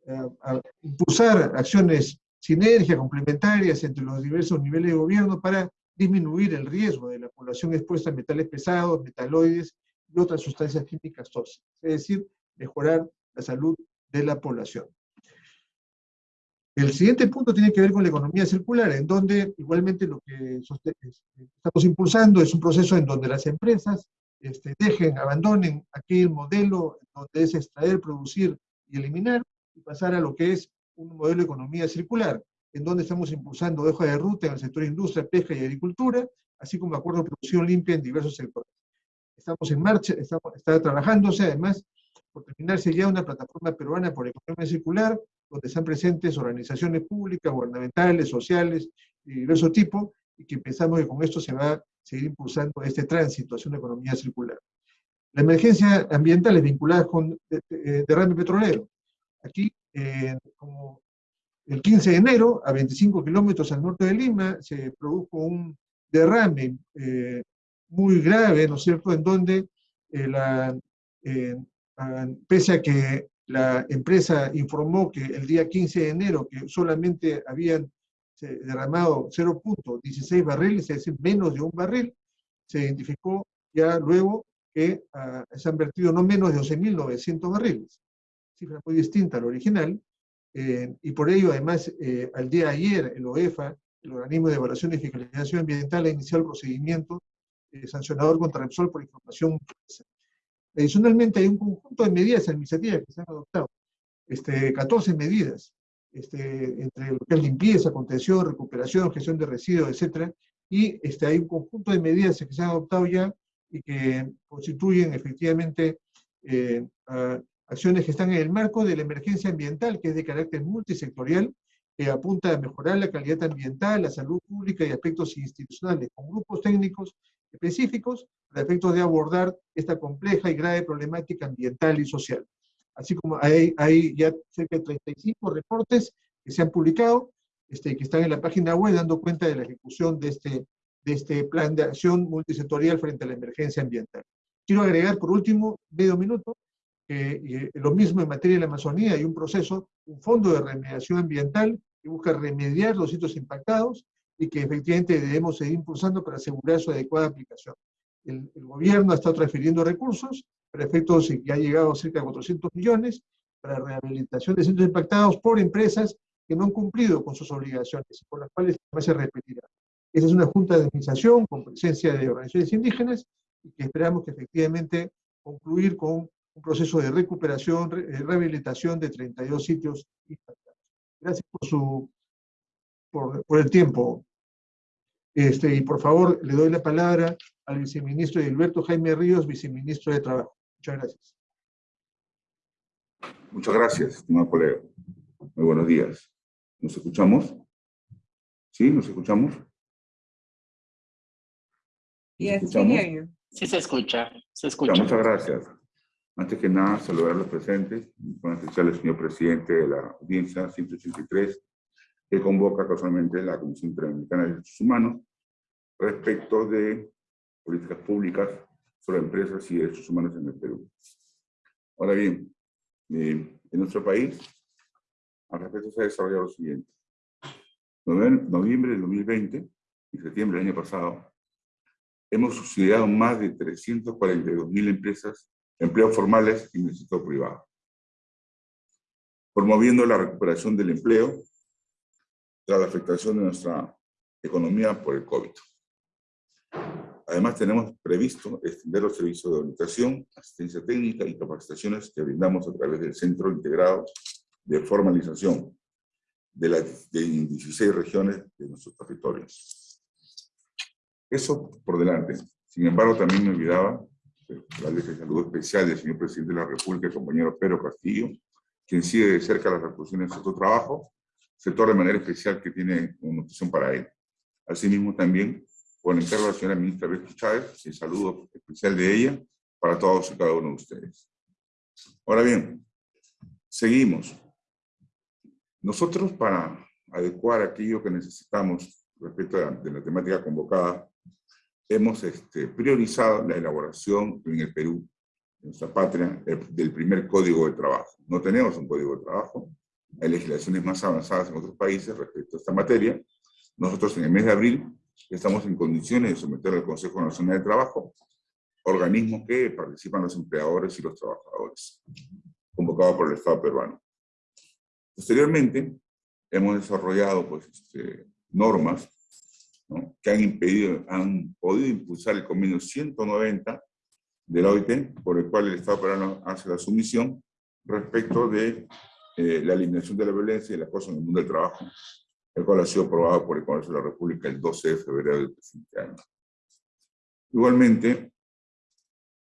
a, a impulsar acciones sinergias complementarias entre los diversos niveles de gobierno para disminuir el riesgo de la población expuesta a metales pesados, metaloides y otras sustancias químicas tóxicas, es decir, mejorar la salud de la población. El siguiente punto tiene que ver con la economía circular, en donde igualmente lo que estamos impulsando es un proceso en donde las empresas este, dejen, abandonen aquel modelo donde es extraer, producir y eliminar, y pasar a lo que es un modelo de economía circular, en donde estamos impulsando hoja de ruta en el sector industria, pesca y agricultura, así como acuerdos de producción limpia en diversos sectores. Estamos en marcha, estamos, está trabajándose además por terminarse ya una plataforma peruana por economía circular, donde están presentes organizaciones públicas, gubernamentales, sociales, de diverso tipo, y que pensamos que con esto se va a seguir impulsando este tránsito hacia una economía circular. La emergencia ambiental es vinculada con derrame petrolero. Aquí eh, como el 15 de enero, a 25 kilómetros al norte de Lima, se produjo un derrame eh, muy grave, ¿no es cierto?, en donde la, pese a que la empresa informó que el día 15 de enero que solamente habían derramado 0.16 barriles, es decir, menos de un barril, se identificó ya luego que ah, se han vertido no menos de 12.900 barriles, cifra muy distinta al original, eh, y por ello, además, eh, al día de ayer, el OEFA, el Organismo de Evaluación y Fiscalización Ambiental, ha iniciado el procedimiento eh, sancionador contra Repsol por información Adicionalmente, hay un conjunto de medidas administrativas que se han adoptado, este, 14 medidas, este, entre limpieza, contención, recuperación, gestión de residuos, etc. Y este, hay un conjunto de medidas que se han adoptado ya y que constituyen efectivamente eh, acciones que están en el marco de la emergencia ambiental, que es de carácter multisectorial, que apunta a mejorar la calidad ambiental, la salud pública y aspectos institucionales, con grupos técnicos específicos para efectos de abordar esta compleja y grave problemática ambiental y social así como hay, hay ya cerca de 35 reportes que se han publicado, este, que están en la página web dando cuenta de la ejecución de este, de este plan de acción multisectorial frente a la emergencia ambiental. Quiero agregar por último, medio minuto, que lo mismo en materia de la Amazonía, hay un proceso, un fondo de remediación ambiental que busca remediar los sitios impactados y que efectivamente debemos seguir impulsando para asegurar su adecuada aplicación. El, el gobierno ha estado transfiriendo recursos, para efectos que ha llegado a cerca de 400 millones para rehabilitación de centros impactados por empresas que no han cumplido con sus obligaciones y por las cuales se repetirá. Esa es una junta de administración con presencia de organizaciones indígenas y que esperamos que efectivamente concluir con un proceso de recuperación, eh, rehabilitación de 32 sitios. Gracias por, su, por, por el tiempo. Este, y por favor, le doy la palabra al viceministro Gilberto Jaime Ríos, viceministro de Trabajo. Muchas gracias. Muchas gracias, estimado colega. Muy buenos días. ¿Nos escuchamos? ¿Sí? ¿Nos escuchamos? Sí, se escucha. Se escucha. muchas gracias. Antes que nada, saludar a los presentes, con especial al señor presidente de la audiencia 183, que convoca casualmente la Comisión Interamericana de Derechos Humanos respecto de políticas públicas sobre empresas y derechos humanos en el Perú. Ahora bien, eh, en nuestro país, al respecto se ha desarrollado lo siguiente. En noviembre del 2020 y septiembre del año pasado, hemos subsidiado más de 342 mil empresas, empleos formales en el sector privado, promoviendo la recuperación del empleo tras la afectación de nuestra economía por el COVID. Además, tenemos previsto extender los servicios de orientación, asistencia técnica y capacitaciones que brindamos a través del Centro Integrado de Formalización de las 16 regiones de nuestros territorios. Eso por delante. Sin embargo, también me olvidaba darles el saludo especial del señor presidente de la República, el compañero Pedro Castillo, quien sigue de cerca las repercusiones de su trabajo, sector de manera especial que tiene una noticia para él. Asimismo, también con el encargo de la señora ministra Becky Chávez, el saludo especial de ella para todos y cada uno de ustedes. Ahora bien, seguimos. Nosotros para adecuar aquello que necesitamos respecto de la, temática convocada, hemos este, priorizado la elaboración en el Perú, en nuestra patria, del primer código de trabajo. No tenemos un código de trabajo, hay legislaciones más avanzadas en otros países respecto a esta materia. Nosotros en el mes de abril estamos en condiciones de someter al Consejo Nacional de Trabajo, organismo que participan los empleadores y los trabajadores, convocado por el Estado peruano. Posteriormente, hemos desarrollado pues, este, normas que han, impedido, han podido impulsar el convenio 190 de la OIT, por el cual el Estado peruano hace la sumisión respecto de eh, la eliminación de la violencia y la acoso en el mundo del trabajo, el cual ha sido aprobado por el Congreso de la República el 12 de febrero del presente año. Igualmente,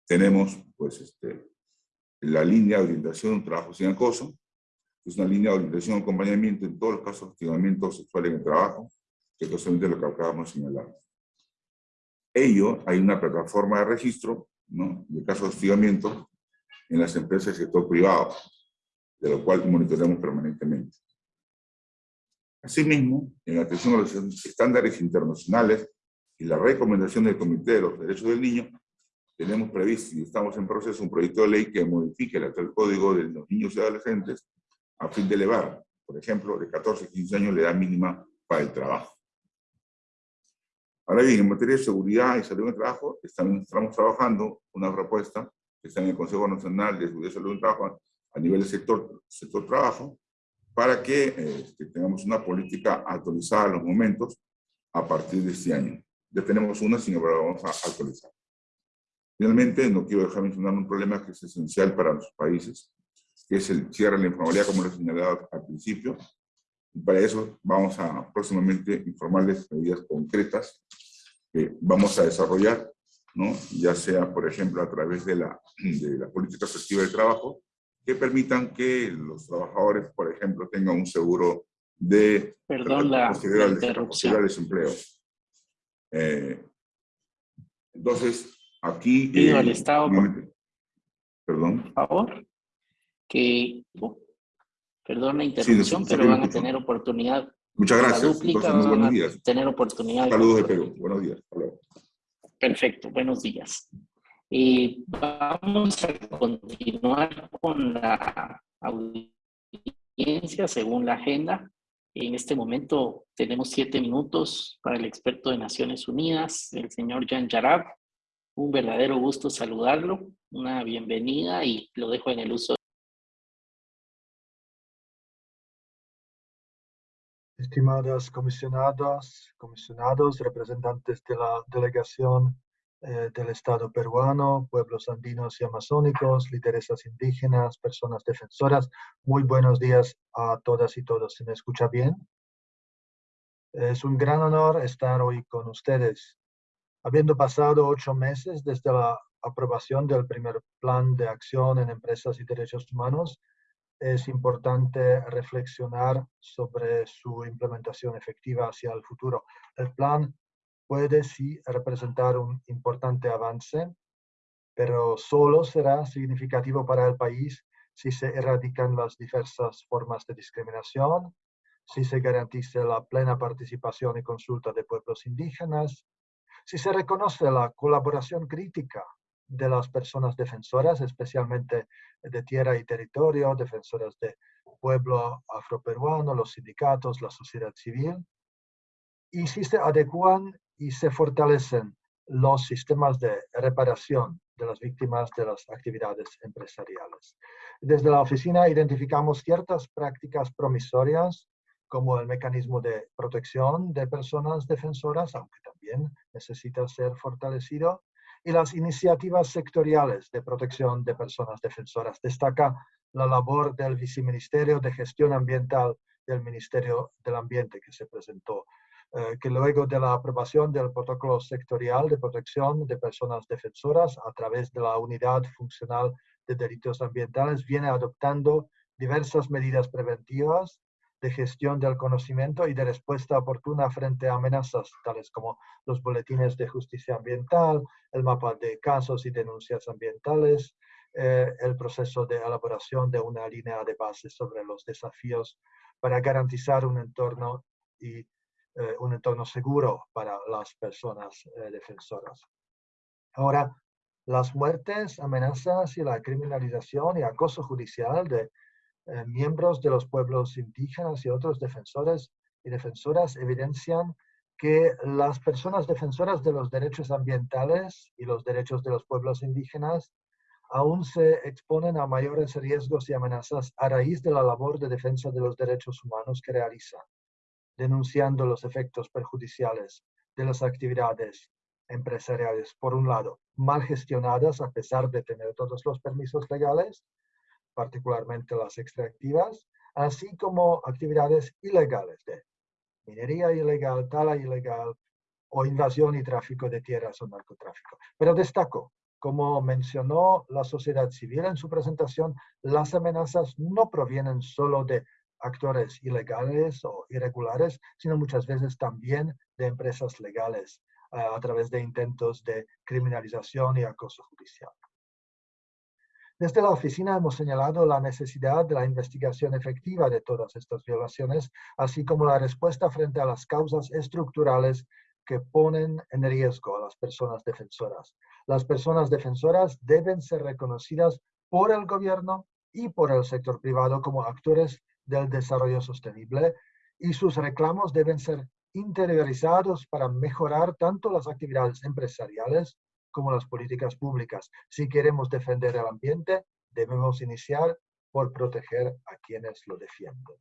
tenemos pues, este, la línea de orientación trabajo sin acoso, es una línea de orientación y acompañamiento en todos los casos de hostigamiento sexual en el trabajo, que es lo que acabamos de señalar. Ello, hay una plataforma de registro ¿no? de casos de hostigamiento en las empresas del sector privado, de lo cual monitoreamos permanentemente. Asimismo, en atención a los estándares internacionales y la recomendación del Comité de los Derechos del Niño, tenemos previsto y estamos en proceso un proyecto de ley que modifique el actual código de los niños y adolescentes a fin de elevar, por ejemplo, de 14 a 15 años la edad mínima para el trabajo. Ahora bien, en materia de seguridad y salud en el trabajo, estamos, trabajando una propuesta que está en el Consejo Nacional de Seguridad y Salud en el Trabajo a nivel del sector, sector trabajo, para que este, tengamos una política actualizada en los momentos a partir de este año. Ya tenemos una, sin embargo, vamos a actualizar. Finalmente, no quiero dejar mencionar un problema que es esencial para los países, que es el cierre de la informalidad, como lo he señalado al principio. Para eso vamos a próximamente informarles medidas concretas que vamos a desarrollar, ¿no? ya sea, por ejemplo, a través de la, de la política efectiva de trabajo, que permitan que los trabajadores, por ejemplo, tengan un seguro de... Perdón la, la interrupción. De desempleo. Eh, entonces, Aquí... Pido al Estado, perdón. por favor, que... Perdón la interrupción, pero van a tener oportunidad. Muchas gracias. Dúplica, buenos días. tener oportunidad. Saludos de Perú. Buenos días. Perfecto, buenos días. Y vamos a continuar con la audiencia según la agenda. En este momento tenemos siete minutos para el experto de Naciones Unidas, el señor Jan Yarab. Un verdadero gusto saludarlo, una bienvenida y lo dejo en el uso. Estimadas comisionadas, comisionados, representantes de la delegación eh, del Estado peruano, pueblos andinos y amazónicos, lideresas indígenas, personas defensoras, muy buenos días a todas y todos. ¿Se me escucha bien? Es un gran honor estar hoy con ustedes Habiendo pasado ocho meses desde la aprobación del primer plan de acción en empresas y derechos humanos, es importante reflexionar sobre su implementación efectiva hacia el futuro. El plan puede sí representar un importante avance, pero solo será significativo para el país si se erradican las diversas formas de discriminación, si se garantice la plena participación y consulta de pueblos indígenas, si se reconoce la colaboración crítica de las personas defensoras, especialmente de tierra y territorio, defensoras de pueblo afroperuano, los sindicatos, la sociedad civil, y si se adecuan y se fortalecen los sistemas de reparación de las víctimas de las actividades empresariales. Desde la oficina identificamos ciertas prácticas promisorias como el mecanismo de protección de personas defensoras, aunque también necesita ser fortalecido, y las iniciativas sectoriales de protección de personas defensoras. Destaca la labor del Viceministerio de Gestión Ambiental del Ministerio del Ambiente que se presentó, eh, que luego de la aprobación del protocolo sectorial de protección de personas defensoras a través de la Unidad Funcional de Delitos Ambientales viene adoptando diversas medidas preventivas de gestión del conocimiento y de respuesta oportuna frente a amenazas tales como los boletines de justicia ambiental, el mapa de casos y denuncias ambientales, eh, el proceso de elaboración de una línea de base sobre los desafíos para garantizar un entorno y eh, un entorno seguro para las personas eh, defensoras. Ahora, las muertes, amenazas y la criminalización y acoso judicial de eh, miembros de los pueblos indígenas y otros defensores y defensoras evidencian que las personas defensoras de los derechos ambientales y los derechos de los pueblos indígenas aún se exponen a mayores riesgos y amenazas a raíz de la labor de defensa de los derechos humanos que realizan, denunciando los efectos perjudiciales de las actividades empresariales, por un lado, mal gestionadas a pesar de tener todos los permisos legales, particularmente las extractivas, así como actividades ilegales de minería ilegal, tala ilegal o invasión y tráfico de tierras o narcotráfico. Pero destaco, como mencionó la sociedad civil en su presentación, las amenazas no provienen solo de actores ilegales o irregulares, sino muchas veces también de empresas legales eh, a través de intentos de criminalización y acoso judicial. Desde la oficina hemos señalado la necesidad de la investigación efectiva de todas estas violaciones, así como la respuesta frente a las causas estructurales que ponen en riesgo a las personas defensoras. Las personas defensoras deben ser reconocidas por el gobierno y por el sector privado como actores del desarrollo sostenible y sus reclamos deben ser interiorizados para mejorar tanto las actividades empresariales como las políticas públicas. Si queremos defender el ambiente, debemos iniciar por proteger a quienes lo defienden.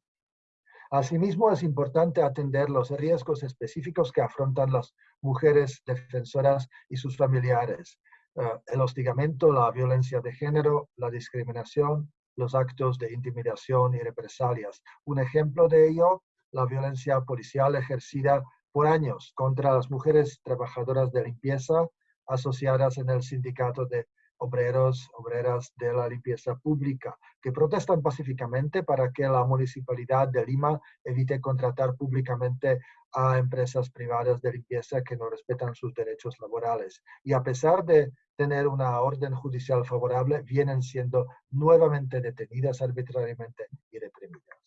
Asimismo, es importante atender los riesgos específicos que afrontan las mujeres defensoras y sus familiares. Eh, el hostigamiento, la violencia de género, la discriminación, los actos de intimidación y represalias. Un ejemplo de ello, la violencia policial ejercida por años contra las mujeres trabajadoras de limpieza asociadas en el sindicato de obreros, obreras de la limpieza pública, que protestan pacíficamente para que la municipalidad de Lima evite contratar públicamente a empresas privadas de limpieza que no respetan sus derechos laborales. Y a pesar de tener una orden judicial favorable, vienen siendo nuevamente detenidas arbitrariamente y reprimidas.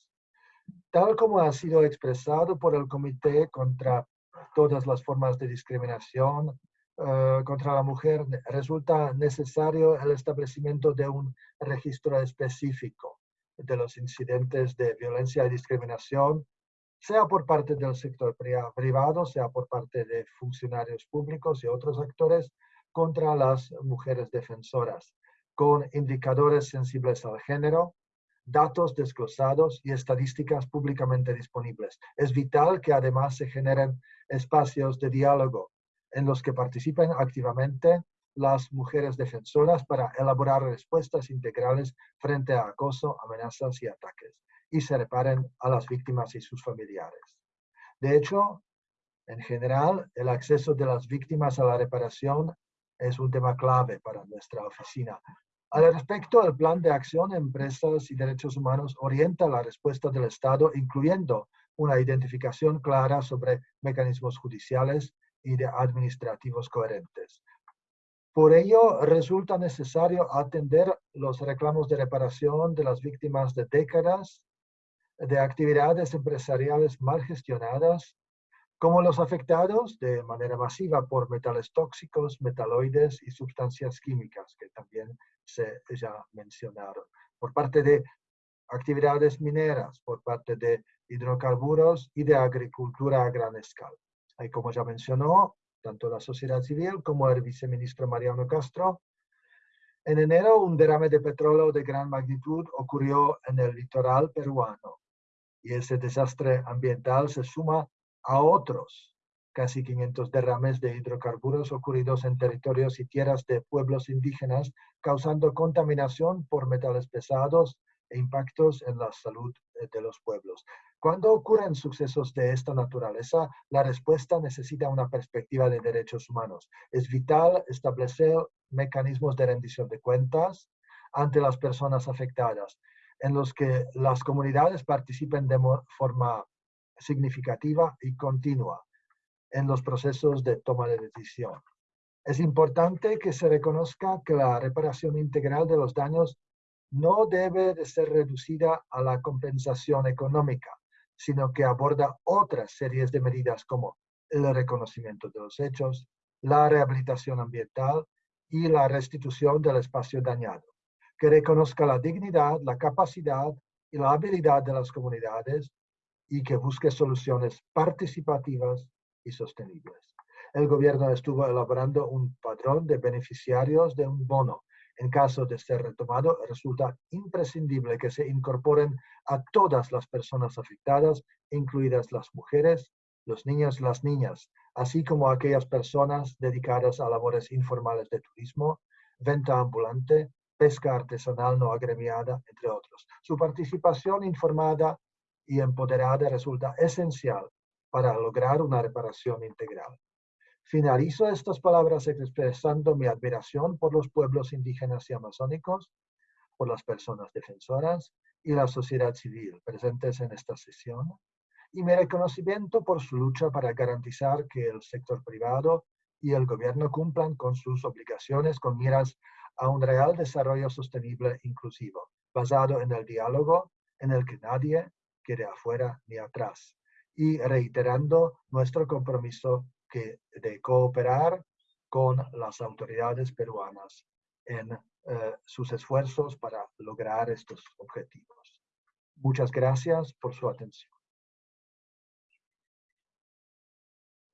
Tal como ha sido expresado por el Comité contra todas las formas de discriminación, eh, contra la mujer, resulta necesario el establecimiento de un registro específico de los incidentes de violencia y discriminación, sea por parte del sector privado, sea por parte de funcionarios públicos y otros actores, contra las mujeres defensoras, con indicadores sensibles al género, datos desglosados y estadísticas públicamente disponibles. Es vital que además se generen espacios de diálogo en los que participen activamente las mujeres defensoras para elaborar respuestas integrales frente a acoso, amenazas y ataques y se reparen a las víctimas y sus familiares. De hecho, en general, el acceso de las víctimas a la reparación es un tema clave para nuestra oficina. Al respecto, el Plan de Acción Empresas y Derechos Humanos orienta la respuesta del Estado, incluyendo una identificación clara sobre mecanismos judiciales y de administrativos coherentes. Por ello, resulta necesario atender los reclamos de reparación de las víctimas de décadas de actividades empresariales mal gestionadas, como los afectados de manera masiva por metales tóxicos, metaloides y sustancias químicas, que también se ya mencionaron, por parte de actividades mineras, por parte de hidrocarburos y de agricultura a gran escala. Como ya mencionó, tanto la sociedad civil como el viceministro Mariano Castro, en enero un derrame de petróleo de gran magnitud ocurrió en el litoral peruano y ese desastre ambiental se suma a otros casi 500 derrames de hidrocarburos ocurridos en territorios y tierras de pueblos indígenas, causando contaminación por metales pesados e impactos en la salud eh, de los pueblos. Cuando ocurren sucesos de esta naturaleza, la respuesta necesita una perspectiva de derechos humanos. Es vital establecer mecanismos de rendición de cuentas ante las personas afectadas, en los que las comunidades participen de forma significativa y continua en los procesos de toma de decisión. Es importante que se reconozca que la reparación integral de los daños no debe de ser reducida a la compensación económica, sino que aborda otras series de medidas como el reconocimiento de los hechos, la rehabilitación ambiental y la restitución del espacio dañado, que reconozca la dignidad, la capacidad y la habilidad de las comunidades y que busque soluciones participativas y sostenibles. El gobierno estuvo elaborando un padrón de beneficiarios de un bono. En caso de ser retomado, resulta imprescindible que se incorporen a todas las personas afectadas, incluidas las mujeres, los niños y las niñas, así como aquellas personas dedicadas a labores informales de turismo, venta ambulante, pesca artesanal no agremiada, entre otros. Su participación informada y empoderada resulta esencial para lograr una reparación integral. Finalizo estas palabras expresando mi admiración por los pueblos indígenas y amazónicos, por las personas defensoras y la sociedad civil presentes en esta sesión, y mi reconocimiento por su lucha para garantizar que el sector privado y el gobierno cumplan con sus obligaciones con miras a un real desarrollo sostenible e inclusivo, basado en el diálogo en el que nadie quede afuera ni atrás y reiterando nuestro compromiso que, de cooperar con las autoridades peruanas en sus esfuerzos para lograr estos objetivos. Muchas gracias por su atención.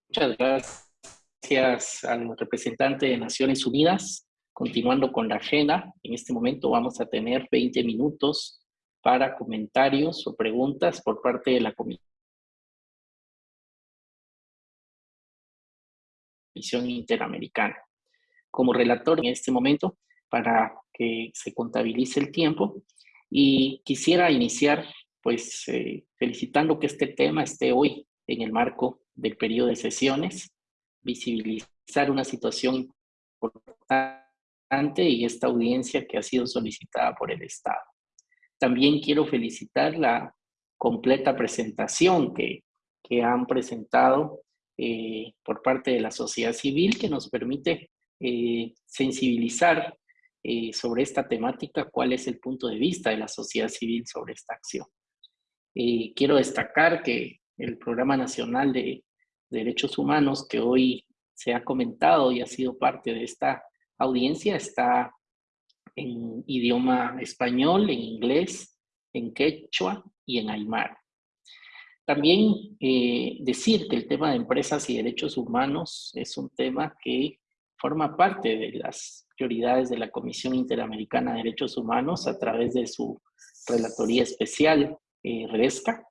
Muchas gracias al representante de Naciones Unidas. Continuando con la agenda, en este momento vamos a tener 20 minutos para comentarios o preguntas por parte de la Comisión Interamericana. Como relator en este momento, para que se contabilice el tiempo, y quisiera iniciar pues eh, felicitando que este tema esté hoy en el marco del periodo de sesiones, visibilizar una situación importante y esta audiencia que ha sido solicitada por el Estado. También quiero felicitar la completa presentación que, que han presentado eh, por parte de la sociedad civil que nos permite eh, sensibilizar eh, sobre esta temática, cuál es el punto de vista de la sociedad civil sobre esta acción. quiero destacar que el Programa Nacional de Derechos Humanos que hoy se ha comentado y ha sido parte de esta audiencia está en idioma español, en inglés, en quechua y en aymara. También eh, decir que el tema de empresas y derechos humanos es un tema que forma parte de las prioridades de la Comisión Interamericana de Derechos Humanos a través de su relatoría especial, eh, RESCA,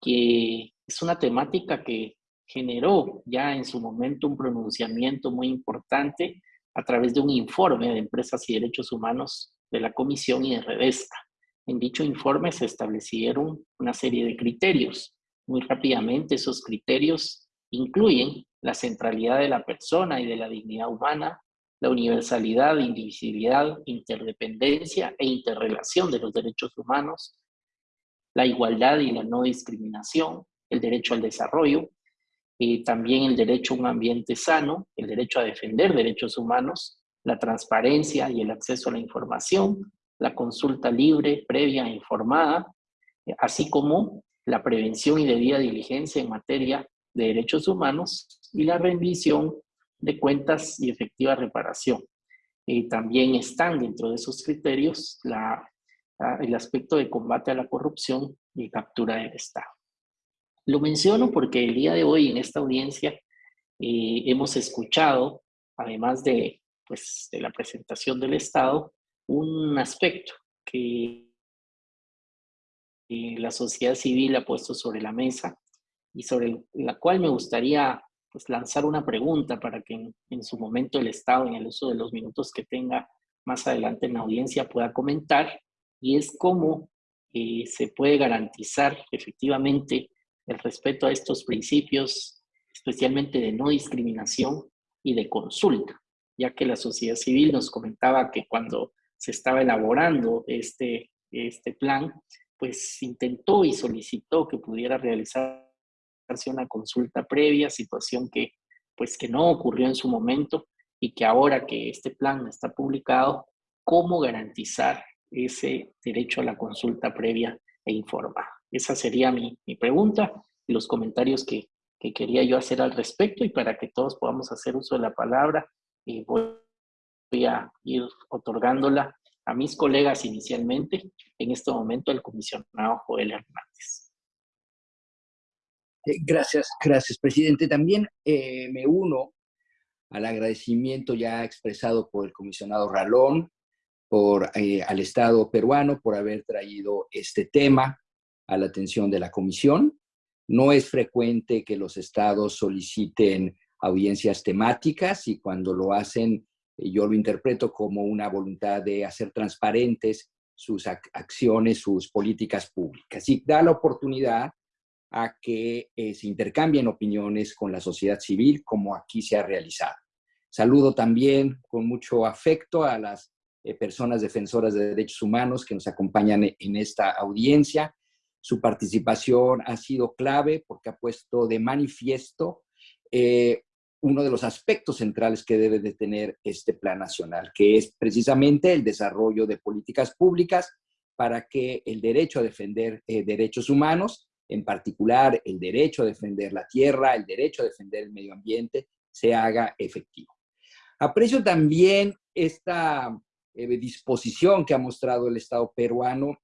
que es una temática que generó ya en su momento un pronunciamiento muy importante a través de un informe de empresas y derechos humanos de la Comisión y de Redesca. En dicho informe se establecieron una serie de criterios. Muy rápidamente esos criterios incluyen la centralidad de la persona y de la dignidad humana, la universalidad, indivisibilidad, interdependencia e interrelación de los derechos humanos, la igualdad y la no discriminación, el derecho al desarrollo, y también el derecho a un ambiente sano, el derecho a defender derechos humanos, la transparencia y el acceso a la información, la consulta libre, previa e informada, así como la prevención y debida diligencia en materia de derechos humanos y la rendición de cuentas y efectiva reparación. Y también están dentro de esos criterios el aspecto de combate a la corrupción y captura del Estado. Lo menciono porque el día de hoy en esta audiencia eh, hemos escuchado, además de, pues, de la presentación del Estado, un aspecto que la sociedad civil ha puesto sobre la mesa y sobre la cual me gustaría pues, lanzar una pregunta para que en, su momento el Estado, en el uso de los minutos que tenga más adelante en la audiencia, pueda comentar, y es cómo eh, se puede garantizar efectivamente el respeto a estos principios, especialmente de no discriminación y de consulta, ya que la sociedad civil nos comentaba que cuando se estaba elaborando este, este plan, pues intentó y solicitó que pudiera realizarse una consulta previa, situación que pues que no ocurrió en su momento y que ahora que este plan está publicado, ¿cómo garantizar ese derecho a la consulta previa e informada? Esa sería mi, pregunta y los comentarios que, quería yo hacer al respecto y para que todos podamos hacer uso de la palabra, eh, voy a ir otorgándola a mis colegas inicialmente, en este momento al comisionado Joel Hernández. Eh, gracias, gracias, presidente. También eh, me uno al agradecimiento ya expresado por el comisionado Ralón, por, al Estado peruano por haber traído este tema a la atención de la comisión. No es frecuente que los estados soliciten audiencias temáticas y cuando lo hacen, eh, yo lo interpreto como una voluntad de hacer transparentes sus acciones, sus políticas públicas. Y da la oportunidad a que eh, se intercambien opiniones con la sociedad civil, como aquí se ha realizado. Saludo también con mucho afecto a las eh, personas defensoras de derechos humanos que nos acompañan en esta audiencia su participación ha sido clave porque ha puesto de manifiesto eh, uno de los aspectos centrales que debe de tener este plan nacional, que es precisamente el desarrollo de políticas públicas para que el derecho a defender eh, derechos humanos, en particular el derecho a defender la tierra, el derecho a defender el medio ambiente, se haga efectivo. Aprecio también esta eh, disposición que ha mostrado el Estado peruano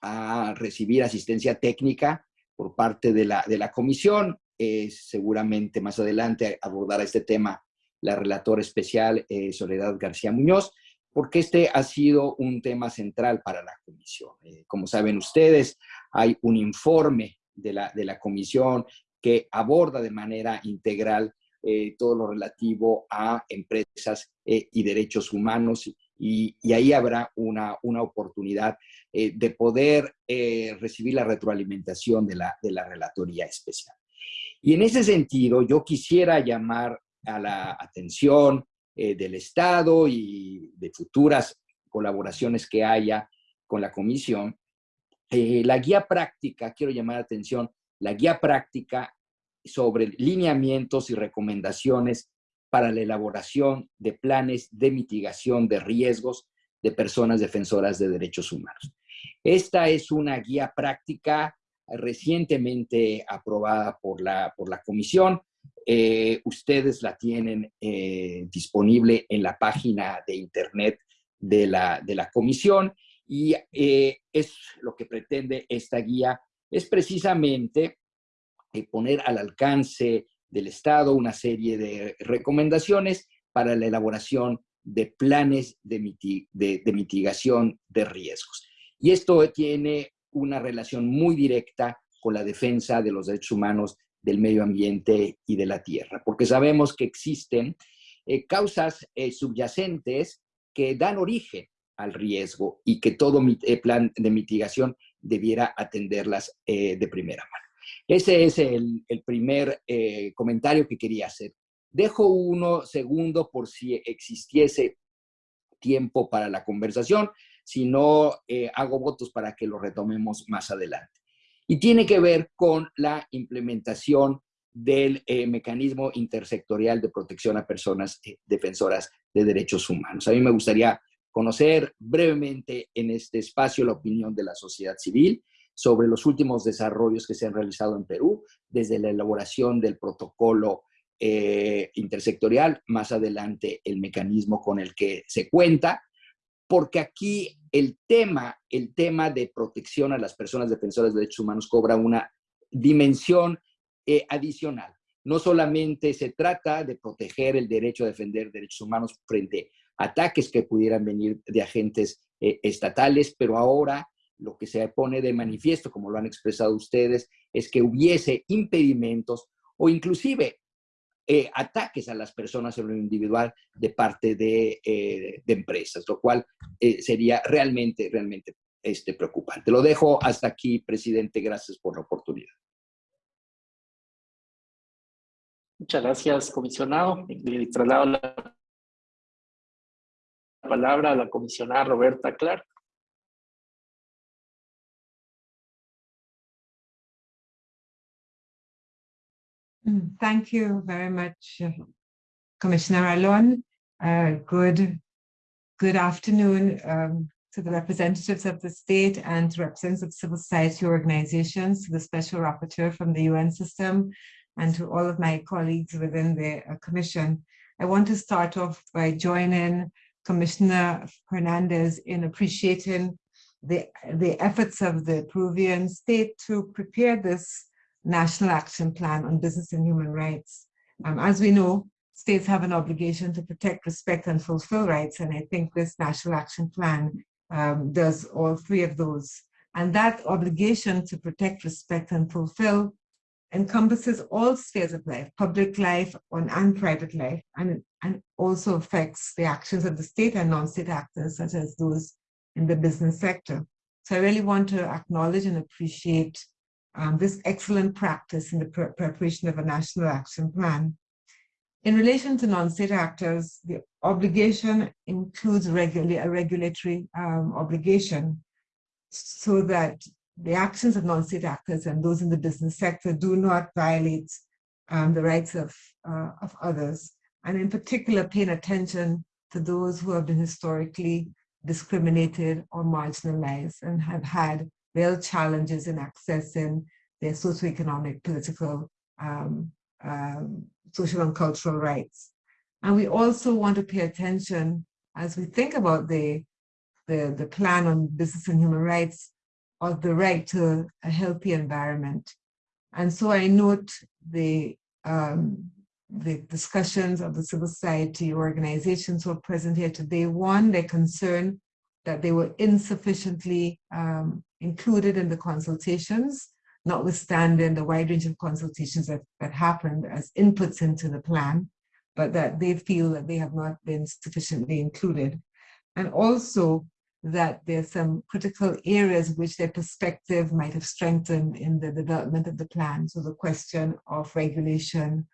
a recibir asistencia técnica por parte de la, de la comisión. Seguramente más adelante abordará este tema la relatora especial eh, Soledad García Muñoz, porque este ha sido un tema central para la comisión. Eh, como saben ustedes, hay un informe de la, de la comisión que aborda de manera integral eh, todo lo relativo a empresas y derechos humanos y, ahí habrá una, una oportunidad de poder recibir la retroalimentación de la, de la Relatoría Especial. Y en ese sentido, yo quisiera llamar a la atención eh, del Estado y de futuras colaboraciones que haya con la comisión, eh, la guía práctica, quiero llamar la atención, la guía práctica sobre lineamientos y recomendaciones para la elaboración de planes de mitigación de riesgos de personas defensoras de derechos humanos. Esta es una guía práctica recientemente aprobada por la, por la comisión eh, ustedes la tienen eh, disponible en la página de internet de la, de la comisión y eh, es lo que pretende esta guía, es precisamente poner al alcance del Estado una serie de recomendaciones para la elaboración de planes de mitigación de riesgos. Y esto tiene una relación muy directa con la defensa de los derechos humanos del medio ambiente y de la tierra, porque sabemos que existen eh, causas eh, subyacentes que dan origen al riesgo y que todo eh, plan de mitigación debiera atenderlas de primera mano. Ese es el primer comentario que quería hacer. Dejo uno segundo por si existiese tiempo para la conversación, si no hago votos para que lo retomemos más adelante y tiene que ver con la implementación del eh, mecanismo intersectorial de protección a personas eh, defensoras de derechos humanos. A mí me gustaría conocer brevemente en este espacio la opinión de la sociedad civil sobre los últimos desarrollos que se han realizado en Perú, desde la elaboración del protocolo eh, intersectorial, más adelante el mecanismo con el que se cuenta, porque aquí el tema, el tema de protección a las personas defensoras de derechos humanos cobra una dimensión eh, adicional. No solamente se trata de proteger el derecho a defender derechos humanos frente a ataques que pudieran venir de agentes eh, estatales, pero ahora lo que se pone de manifiesto, como lo han expresado ustedes, es que hubiese impedimentos o inclusive eh, ataques a las personas en lo individual de parte de, eh, empresas, lo cual eh, sería realmente, realmente este, preocupante. Lo dejo hasta aquí, presidente. Gracias por la oportunidad. Muchas gracias, comisionado. Le traslado la palabra a la comisionada Roberta Clark. Thank you very much, uh, Commissioner Alon. Uh, good, good afternoon um, to the representatives of the state and to representatives of civil society organizations, to the special rapporteur from the UN system, and to all of my colleagues within the uh, commission. I want to start off by joining Commissioner Hernandez in appreciating the, the efforts of the Peruvian state to prepare this National Action Plan on Business and Human Rights. Um, as we know, states have an obligation to protect, respect, and fulfill rights, and I think this National Action Plan um, does all three of those. And that obligation to protect, respect, and fulfill encompasses all spheres of life, public life and private life, and, and also affects the actions of the state and non-state actors, such as those in the business sector. So I really want to acknowledge and appreciate um, this excellent practice in the pre preparation of a national action plan. In relation to non-state actors, the obligation includes regula a regulatory um, obligation so that the actions of non-state actors and those in the business sector do not violate um, the rights of, uh, of others, and in particular paying attention to those who have been historically discriminated or marginalized and have had real challenges in accessing their socioeconomic, political um, um, social and cultural rights. And we also want to pay attention as we think about the, the, the plan on business and human rights of the right to a healthy environment. And so I note the, um, the discussions of the civil society organizations who are present here today. One, their concern that they were insufficiently um, included in the consultations, notwithstanding the wide range of consultations that, that happened as inputs into the plan, but that they feel that they have not been sufficiently included. And also that there's some critical areas which their perspective might have strengthened in the development of the plan. So the question of regulation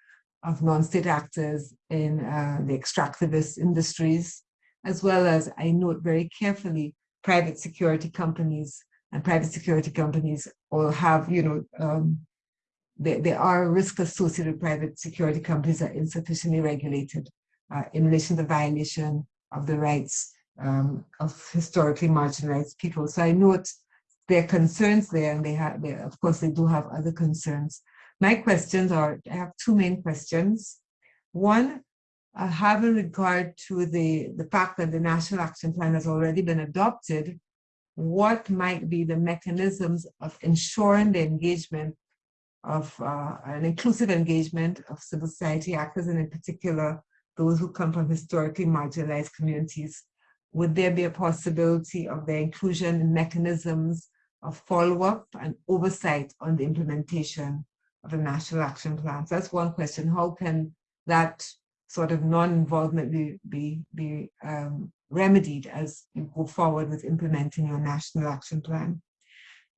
of non-state actors in uh, the extractivist industries, as well as I note very carefully private security companies and private security companies all have, you know, um, there, are risks associated with private security companies that are insufficiently regulated uh, in relation to the violation of the rights um, of historically marginalized people. So I note their concerns there, and they have, they, of course, they do have other concerns. My questions are, I have two main questions. One, uh, having regard to the, the fact that the National Action Plan has already been adopted, what might be the mechanisms of ensuring the engagement of uh, an inclusive engagement of civil society actors, and in particular, those who come from historically marginalized communities would there be a possibility of their inclusion in mechanisms of follow-up and oversight on the implementation of the National Action Plan? So that's one question. How can that sort of non-involvement be, be, be um, remedied as you go forward with implementing your National Action Plan?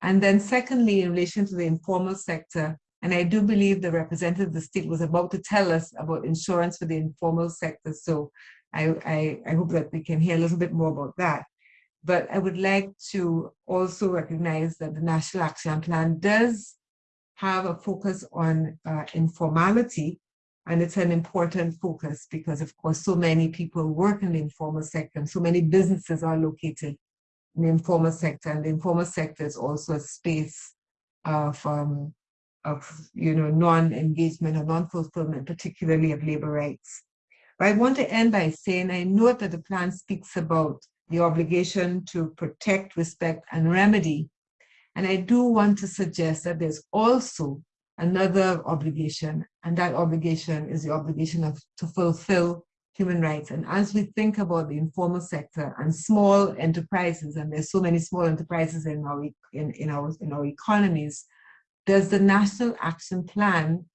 And then secondly, in relation to the informal sector, and I do believe the representative of the state was about to tell us about insurance for the informal sector. So I, I, I hope that we can hear a little bit more about that. But I would like to also recognize that the National Action Plan does have a focus on uh, informality, and it's an important focus because, of course, so many people work in the informal sector, and so many businesses are located in the informal sector, and the informal sector is also a space of, um, of you know, non-engagement or non-fulfillment, particularly of labor rights. But I want to end by saying I note that the plan speaks about the obligation to protect, respect, and remedy. And I do want to suggest that there's also another obligation, and that obligation is the obligation of to fulfill human rights. And as we think about the informal sector and small enterprises, and there's so many small enterprises in our in, in our in our economies, does the National Action Plan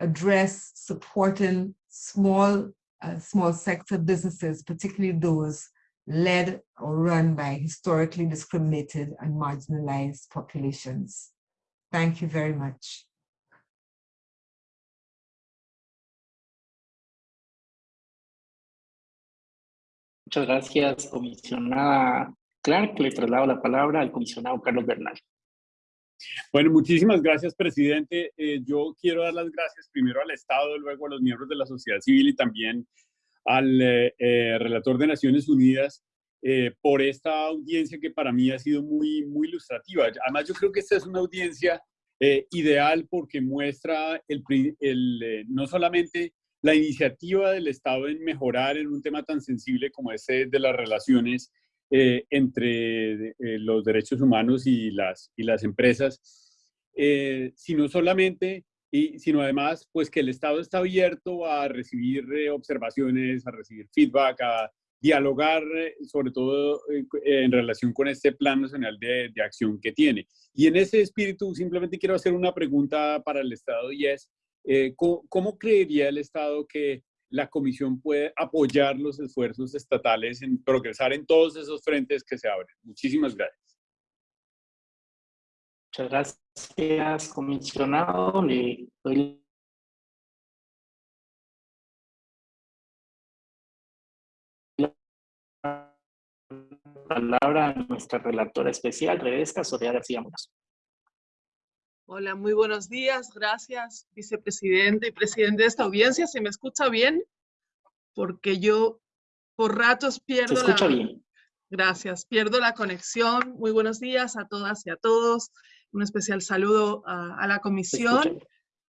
address supporting small uh, small sector businesses, particularly those led or run by historically discriminated and marginalized populations. Thank you very much. Muchas gracias, comisionada Clark. Le traslado la palabra al comisionado Carlos Bernal. Bueno, muchísimas gracias, presidente. Eh, yo quiero dar las gracias primero al Estado, luego a los miembros de la sociedad civil y también al eh, eh, relator de Naciones Unidas por esta audiencia que para mí ha sido muy, muy ilustrativa. Además, yo creo que esta es una audiencia ideal porque muestra el, el no solamente la iniciativa del Estado en mejorar en un tema tan sensible como este de las relaciones eh, entre eh, los derechos humanos y las, y las empresas, eh, sino solamente, y, sino además, pues que el Estado está abierto a recibir observaciones, a recibir feedback, a dialogar, sobre todo en relación con este Plan Nacional de, de Acción que tiene. Y en ese espíritu, simplemente quiero hacer una pregunta para el Estado y es, ¿cómo, ¿cómo creería el Estado que la Comisión puede apoyar los esfuerzos estatales en progresar en todos esos frentes que se abren. Muchísimas gracias. Muchas gracias, comisionado. Le doy la palabra a nuestra relatora especial, Rebeca Soria García Muñoz. Hola, muy buenos días. Gracias, vicepresidente y presidente de esta audiencia. ¿Se me escucha bien? Porque yo por ratos pierdo Se escucha bien. Gracias, pierdo la conexión. Muy buenos días a todas y a todos. Un especial saludo a, la comisión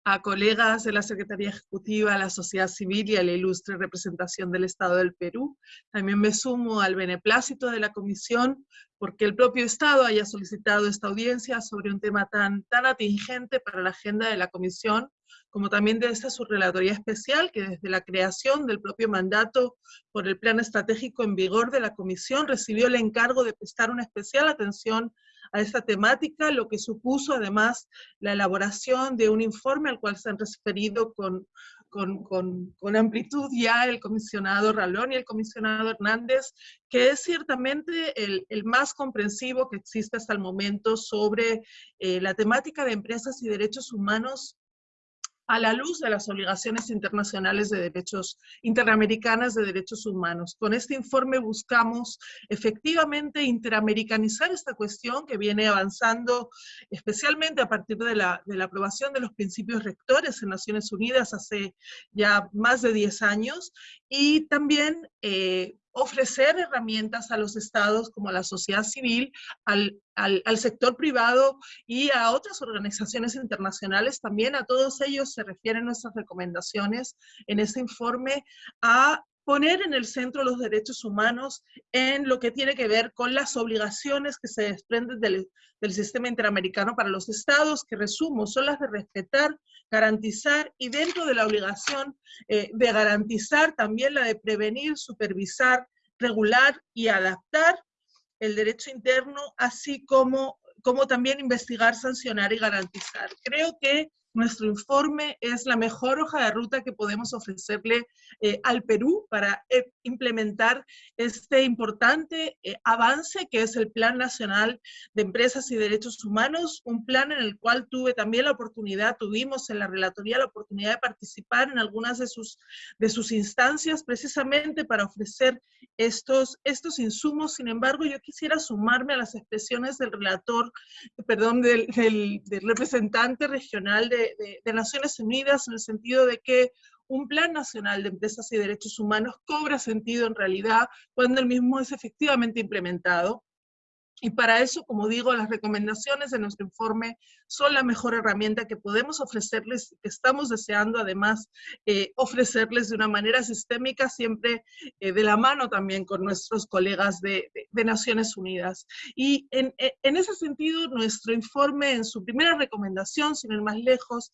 a colegas de la Secretaría Ejecutiva, a la sociedad civil y a la ilustre representación del Estado del Perú. También me sumo al beneplácito de la Comisión porque el propio Estado haya solicitado esta audiencia sobre un tema tan, tan atingente para la agenda de la Comisión, como también de esta subrelatoría especial que desde la creación del propio mandato por el plan estratégico en vigor de la Comisión recibió el encargo de prestar una especial atención a esta temática, lo que supuso además la elaboración de un informe al cual se han referido con, con, con, amplitud ya el comisionado Ralón y el comisionado Hernández, que es ciertamente el, el más comprensivo que existe hasta el momento sobre eh, la temática de empresas y derechos humanos a la luz de las obligaciones internacionales de derechos, interamericanas de derechos humanos. Con este informe buscamos efectivamente interamericanizar esta cuestión que viene avanzando especialmente a partir de la, de la aprobación de los principios rectores en Naciones Unidas hace ya más de 10 años y también eh, ofrecer herramientas a los estados como a la sociedad civil, al, al, sector privado y a otras organizaciones internacionales. También a todos ellos se refieren nuestras recomendaciones en este informe a poner en el centro los derechos humanos en lo que tiene que ver con las obligaciones que se desprenden del, del, sistema interamericano para los estados, que resumo, son las de respetar, garantizar y dentro de la obligación eh, de garantizar también la de prevenir, supervisar, regular y adaptar el derecho interno, así como, como también investigar, sancionar y garantizar. Creo que nuestro informe es la mejor hoja de ruta que podemos ofrecerle eh, al Perú para eh, implementar este importante eh, avance que es el Plan Nacional de Empresas y Derechos Humanos, un plan en el cual tuve también la oportunidad, tuvimos en la relatoría la oportunidad de participar en algunas de sus, de sus instancias precisamente para ofrecer estos, estos insumos. Sin embargo, yo quisiera sumarme a las expresiones del relator, perdón, del, del, del representante regional de de, Naciones Unidas en el sentido de que un plan nacional de empresas y derechos humanos cobra sentido en realidad cuando el mismo es efectivamente implementado y para eso, como digo, las recomendaciones de nuestro informe son la mejor herramienta que podemos ofrecerles, que estamos deseando además eh, ofrecerles de una manera sistémica, siempre eh, de la mano también con nuestros colegas de, Naciones Unidas. Y en, en, ese sentido, nuestro informe en su primera recomendación, sin ir más lejos,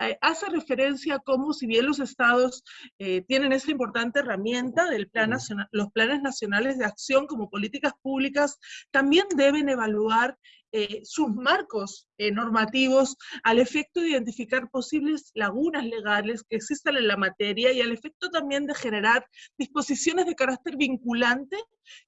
eh, hace referencia a cómo si bien los estados tienen esta importante herramienta del plan nacional, los planes nacionales de acción como políticas públicas, también deben evaluar eh, sus marcos eh, normativos al efecto de identificar posibles lagunas legales que existan en la materia y al efecto también de generar disposiciones de carácter vinculante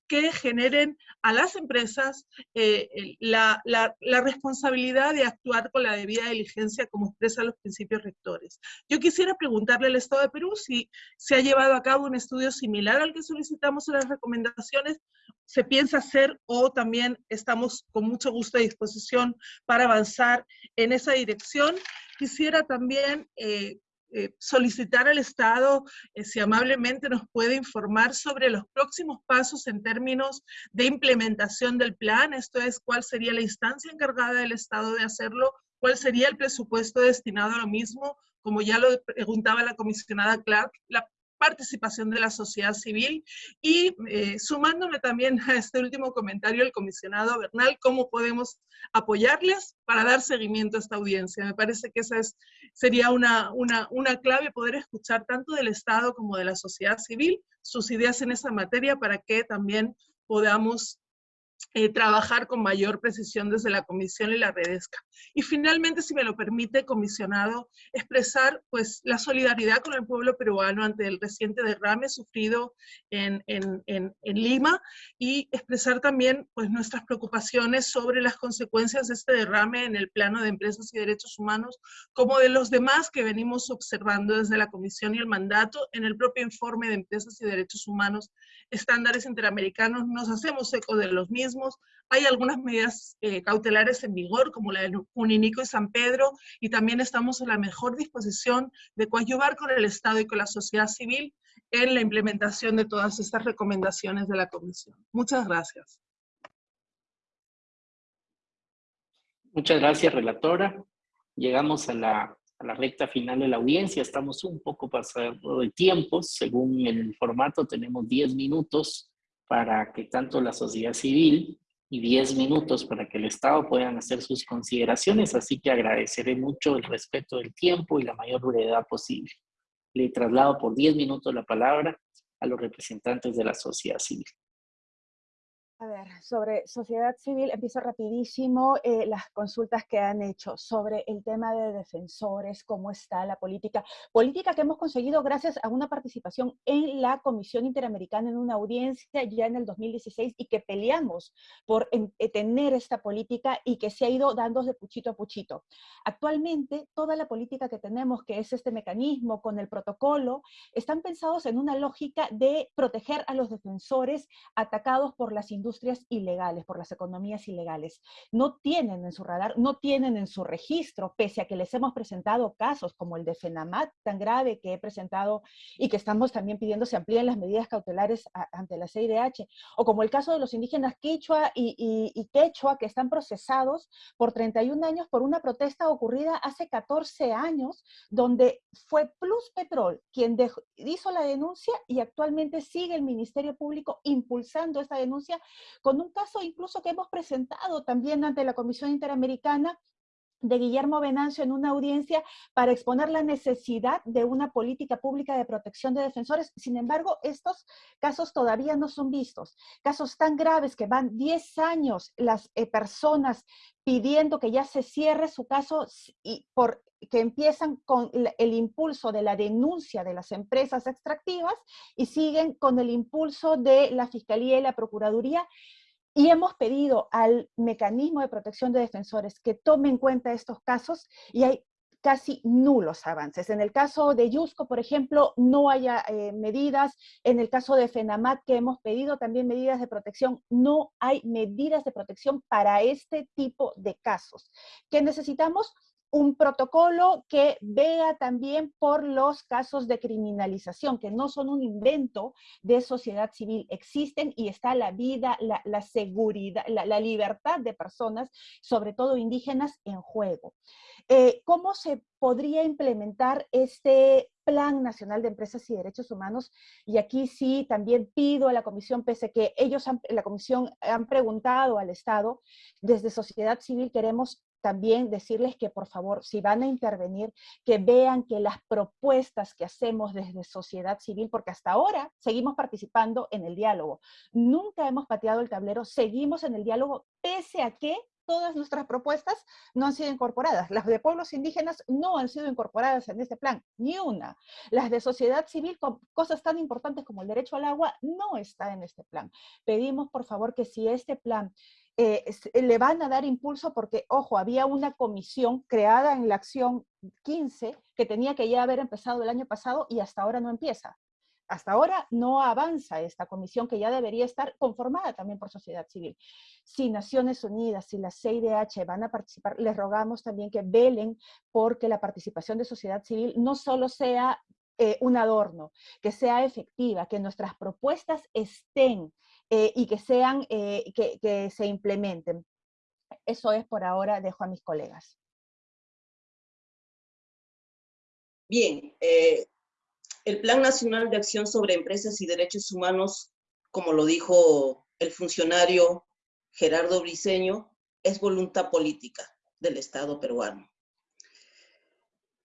que generen a las empresas eh, la, la, responsabilidad de actuar con la debida diligencia como expresan los principios rectores. Yo quisiera preguntarle al Estado de Perú si se ha llevado a cabo un estudio similar al que solicitamos en las recomendaciones, se piensa hacer o también estamos con mucho gusto de disposición para avanzar en esa dirección. Quisiera también eh, eh, solicitar al Estado eh, si amablemente nos puede informar sobre los próximos pasos en términos de implementación del plan, esto es, cuál sería la instancia encargada del Estado de hacerlo, cuál sería el presupuesto destinado a lo mismo, como ya lo preguntaba la comisionada Clark, la participación de la sociedad civil y eh, sumándome también a este último comentario del comisionado Bernal, cómo podemos apoyarles para dar seguimiento a esta audiencia. Me parece que esa es, sería una, una, una clave poder escuchar tanto del Estado como de la sociedad civil sus ideas en esa materia para que también podamos eh, trabajar con mayor precisión desde la comisión y la redesca. Y finalmente, si me lo permite, comisionado, expresar pues la solidaridad con el pueblo peruano ante el reciente derrame sufrido en, en, en, en Lima y expresar también pues nuestras preocupaciones sobre las consecuencias de este derrame en el plano de empresas y derechos humanos, como de los demás que venimos observando desde la comisión y el mandato en el propio informe de empresas y derechos humanos, estándares interamericanos, nos hacemos eco de los mismos hay algunas medidas eh, cautelares en vigor, como la de Uninico y San Pedro, y también estamos en la mejor disposición de coadyuvar con el Estado y con la sociedad civil en la implementación de todas estas recomendaciones de la Comisión. Muchas gracias. Muchas gracias, relatora. Llegamos a la, a la recta final de la audiencia. Estamos un poco pasado de tiempo. Según el formato, tenemos 10 minutos para que tanto la sociedad civil y 10 minutos para que el Estado puedan hacer sus consideraciones. Así que agradeceré mucho el respeto del tiempo y la mayor brevedad posible. Le traslado por 10 minutos la palabra a los representantes de la sociedad civil. A ver, sobre sociedad civil, empiezo rapidísimo eh, las consultas que han hecho sobre el tema de defensores, cómo está la política. Política que hemos conseguido gracias a una participación en la Comisión Interamericana en una audiencia ya en el 2016 y que peleamos por eh, tener esta política y que se ha ido dando de puchito a puchito. Actualmente, toda la política que tenemos, que es este mecanismo con el protocolo, están pensados en una lógica de proteger a los defensores atacados por las industrias industrias ilegales, por las economías ilegales. No tienen en su radar, no tienen en su registro, pese a que les hemos presentado casos como el de Fenamat, tan grave que he presentado y que estamos también pidiendo se amplíen las medidas cautelares ante la CIDH, o como el caso de los indígenas Quichua y, y, Quechua, que están procesados por 31 años por una protesta ocurrida hace 14 años, donde fue Plus Petrol quien hizo la denuncia y actualmente sigue el Ministerio Público impulsando esta denuncia con un caso incluso que hemos presentado también ante la Comisión Interamericana de Guillermo Venancio en una audiencia para exponer la necesidad de una política pública de protección de defensores. Sin embargo, estos casos todavía no son vistos. Casos tan graves que van 10 años las eh, personas pidiendo que ya se cierre su caso y por que empiezan con el impulso de la denuncia de las empresas extractivas y siguen con el impulso de la Fiscalía y la Procuraduría y hemos pedido al mecanismo de protección de defensores que tome en cuenta estos casos y hay casi nulos avances. En el caso de Yusco, por ejemplo, no hay eh, medidas. En el caso de FENAMAT, que hemos pedido también medidas de protección, no hay medidas de protección para este tipo de casos. ¿Qué necesitamos? Un protocolo que vea también por los casos de criminalización, que no son un invento de sociedad civil, existen y está la vida, la, seguridad, la, libertad de personas, sobre todo indígenas, en juego. Eh, ¿Cómo se podría implementar este Plan Nacional de Empresas y Derechos Humanos? Y aquí sí también pido a la Comisión, pese que ellos, la Comisión, han preguntado al Estado, desde sociedad civil queremos también decirles que por favor, si van a intervenir, que vean que las propuestas que hacemos desde sociedad civil, porque hasta ahora seguimos participando en el diálogo, nunca hemos pateado el tablero, seguimos en el diálogo, pese a que todas nuestras propuestas no han sido incorporadas. Las de pueblos indígenas no han sido incorporadas en este plan, ni una. Las de sociedad civil, con cosas tan importantes como el derecho al agua, no está en este plan. Pedimos, por favor, que si este plan eh, eh, le van a dar impulso porque, ojo, había una comisión creada en la acción 15 que tenía que ya haber empezado el año pasado y hasta ahora no empieza. Hasta ahora no avanza esta comisión que ya debería estar conformada también por sociedad civil. Si Naciones Unidas, si la CIDH van a participar, les rogamos también que velen porque la participación de sociedad civil no solo sea eh, un adorno, que sea efectiva, que nuestras propuestas estén eh, y que, sean, eh, que, se implementen. Eso es por ahora, dejo a mis colegas. Bien, eh, el Plan Nacional de Acción sobre Empresas y Derechos Humanos, como lo dijo el funcionario Gerardo Briceño, es voluntad política del Estado peruano.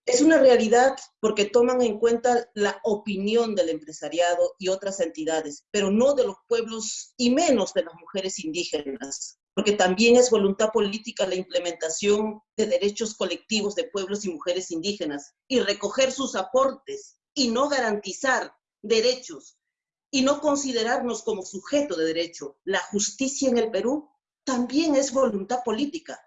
Es una realidad porque toman en cuenta la opinión del empresariado y otras entidades, pero no de los pueblos y menos de las mujeres indígenas, porque también es voluntad política la implementación de derechos colectivos de pueblos y mujeres indígenas y recoger sus aportes y no garantizar derechos y no considerarnos como sujeto de derecho. La justicia en el Perú también es voluntad política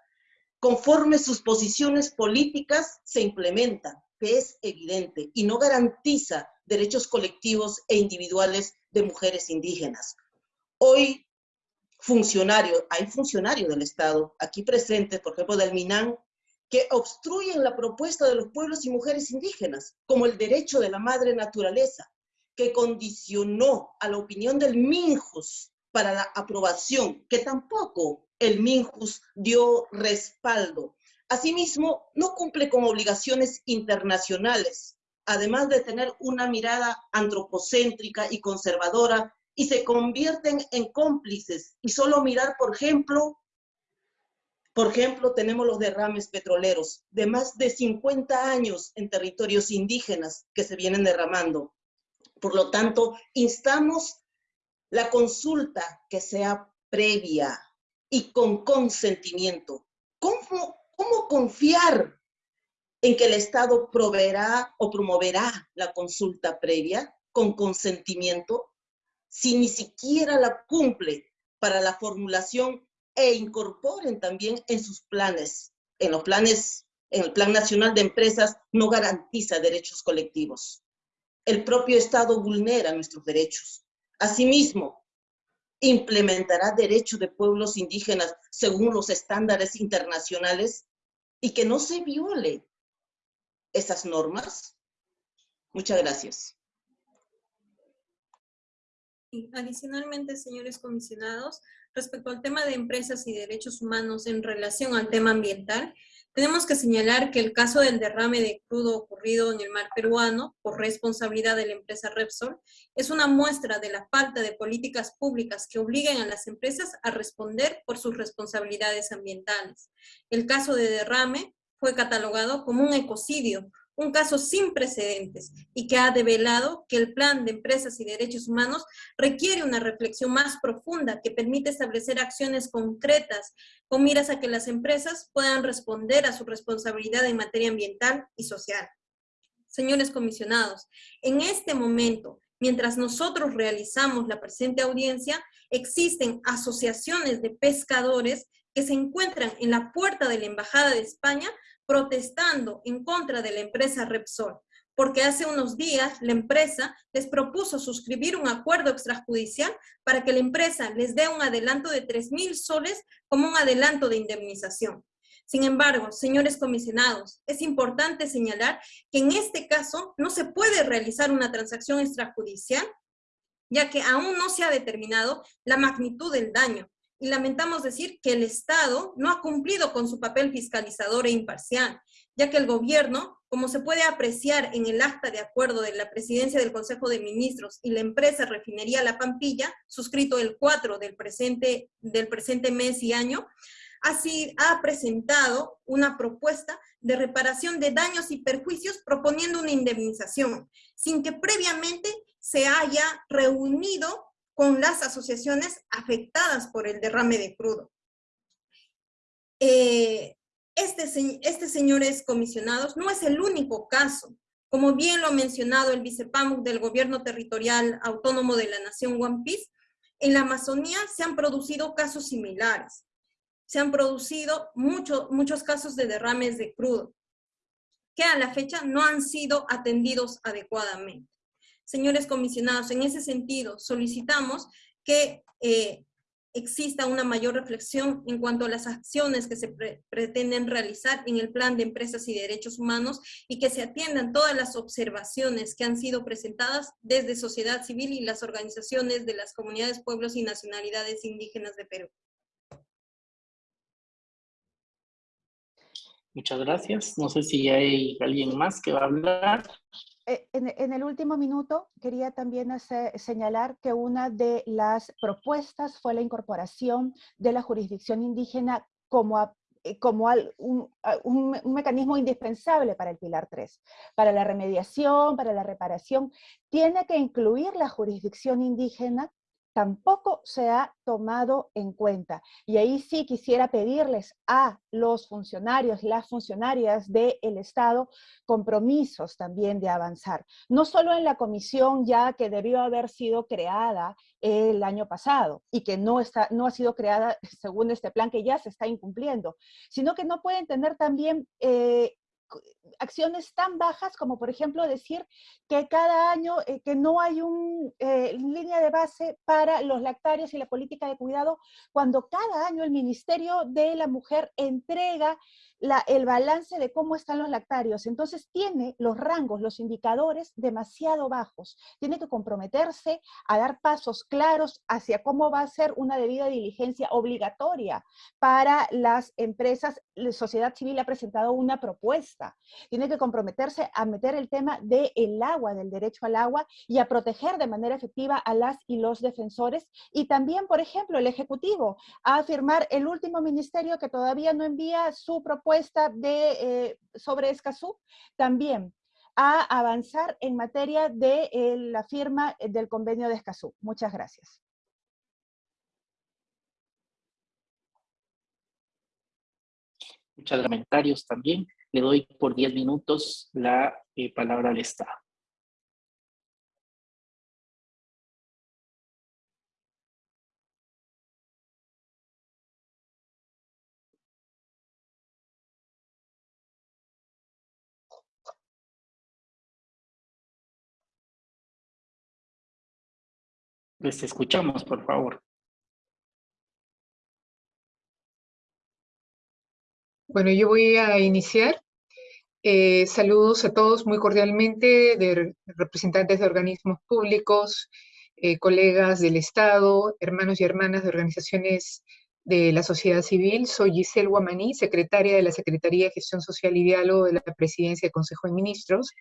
conforme sus posiciones políticas se implementan, que es evidente, y no garantiza derechos colectivos e individuales de mujeres indígenas. Hoy, funcionarios, hay funcionarios del Estado aquí presentes, por ejemplo, del MINAN, que obstruyen la propuesta de los pueblos y mujeres indígenas, como el derecho de la madre naturaleza, que condicionó a la opinión del MINJUS para la aprobación, que tampoco el MINJUS dio respaldo Asimismo, no cumple con obligaciones internacionales, además de tener una mirada antropocéntrica y conservadora, y se convierten en cómplices. Y solo mirar, por ejemplo, por ejemplo, tenemos los derrames petroleros de más de 50 años en territorios indígenas que se vienen derramando. Por lo tanto, instamos la consulta que sea previa y con consentimiento. ¿Cómo, cómo confiar en que el Estado proveerá o promoverá la consulta previa con consentimiento si ni siquiera la cumple para la formulación e incorporen también en sus planes, en los planes, en el Plan Nacional de Empresas no garantiza derechos colectivos. El propio Estado vulnera nuestros derechos. Asimismo, implementará derechos de pueblos indígenas según los estándares internacionales y que no se viole esas normas? Muchas gracias. Adicionalmente, señores comisionados, respecto al tema de empresas y derechos humanos en relación al tema ambiental, tenemos que señalar que el caso del derrame de crudo ocurrido en el mar peruano por responsabilidad de la empresa Repsol es una muestra de la falta de políticas públicas que obliguen a las empresas a responder por sus responsabilidades ambientales. El caso de derrame fue catalogado como un ecocidio, un caso sin precedentes y que ha develado que el plan de empresas y derechos humanos requiere una reflexión más profunda que permite establecer acciones concretas con miras a que las empresas puedan responder a su responsabilidad en materia ambiental y social. Señores comisionados, en este momento, mientras nosotros realizamos la presente audiencia, existen asociaciones de pescadores que se encuentran en la puerta de la Embajada de España protestando en contra de la empresa Repsol, porque hace unos días la empresa les propuso suscribir un acuerdo extrajudicial para que la empresa les dé un adelanto de 3 mil soles como un adelanto de indemnización. Sin embargo, señores comisionados, es importante señalar que en este caso no se puede realizar una transacción extrajudicial, ya que aún no se ha determinado la magnitud del daño, y lamentamos decir que el Estado no ha cumplido con su papel fiscalizador e imparcial, ya que el gobierno, como se puede apreciar en el acta de acuerdo de la presidencia del Consejo de Ministros y la empresa Refinería La Pampilla, suscrito el 4 del presente, del presente mes y año, así ha presentado una propuesta de reparación de daños y perjuicios proponiendo una indemnización, sin que previamente se haya reunido con las asociaciones afectadas por el derrame de crudo. Eh, este, este, señores comisionados, no es el único caso. Como bien lo ha mencionado el vicepámuc del Gobierno Territorial Autónomo de la Nación One Piece, en la Amazonía se han producido casos similares. Se han producido muchos casos de derrames de crudo, que a la fecha no han sido atendidos adecuadamente señores comisionados, en ese sentido solicitamos que eh, exista una mayor reflexión en cuanto a las acciones que se pretenden realizar en el plan de empresas y derechos humanos y que se atiendan todas las observaciones que han sido presentadas desde sociedad civil y las organizaciones de las comunidades, pueblos y nacionalidades indígenas de Perú. Muchas gracias. No sé si hay alguien más que va a hablar. Eh, en, el último minuto quería también señalar que una de las propuestas fue la incorporación de la jurisdicción indígena como, eh, como un, un, mecanismo indispensable para el Pilar 3, para la remediación, para la reparación. Tiene que incluir la jurisdicción indígena tampoco se ha tomado en cuenta. Y ahí sí quisiera pedirles a los funcionarios, las funcionarias del Estado, compromisos también de avanzar. No solo en la comisión ya que debió haber sido creada el año pasado y que no, está, no ha sido creada según este plan que ya se está incumpliendo, sino que no pueden tener también... Eh, acciones tan bajas como, por ejemplo, decir que cada año eh, que no hay una eh, línea de base para los lactarios y la política de cuidado, cuando cada año el Ministerio de la Mujer entrega el balance de cómo están los lactarios. Entonces tiene los rangos, los indicadores demasiado bajos. Tiene que comprometerse a dar pasos claros hacia cómo va a ser una debida diligencia obligatoria para las empresas. La sociedad civil ha presentado una propuesta. Tiene que comprometerse a meter el tema del el agua, del derecho al agua y a proteger de manera efectiva a las y los defensores. Y también, por ejemplo, el Ejecutivo a afirmar el último ministerio que todavía no envía su propuesta de, eh, sobre Escazú, también a avanzar en materia de eh, la firma del convenio de Escazú. Muchas gracias. Muchos comentarios también. Le doy por 10 minutos la eh, palabra al Estado. Les escuchamos, por favor. Bueno, yo voy a iniciar. Eh, saludos a todos muy cordialmente, de representantes de organismos públicos, eh, colegas del Estado, hermanos y hermanas de organizaciones de la sociedad civil. Soy Giselle Guamaní, secretaria de la Secretaría de Gestión Social y Diálogo de la Presidencia del Consejo de Ministros.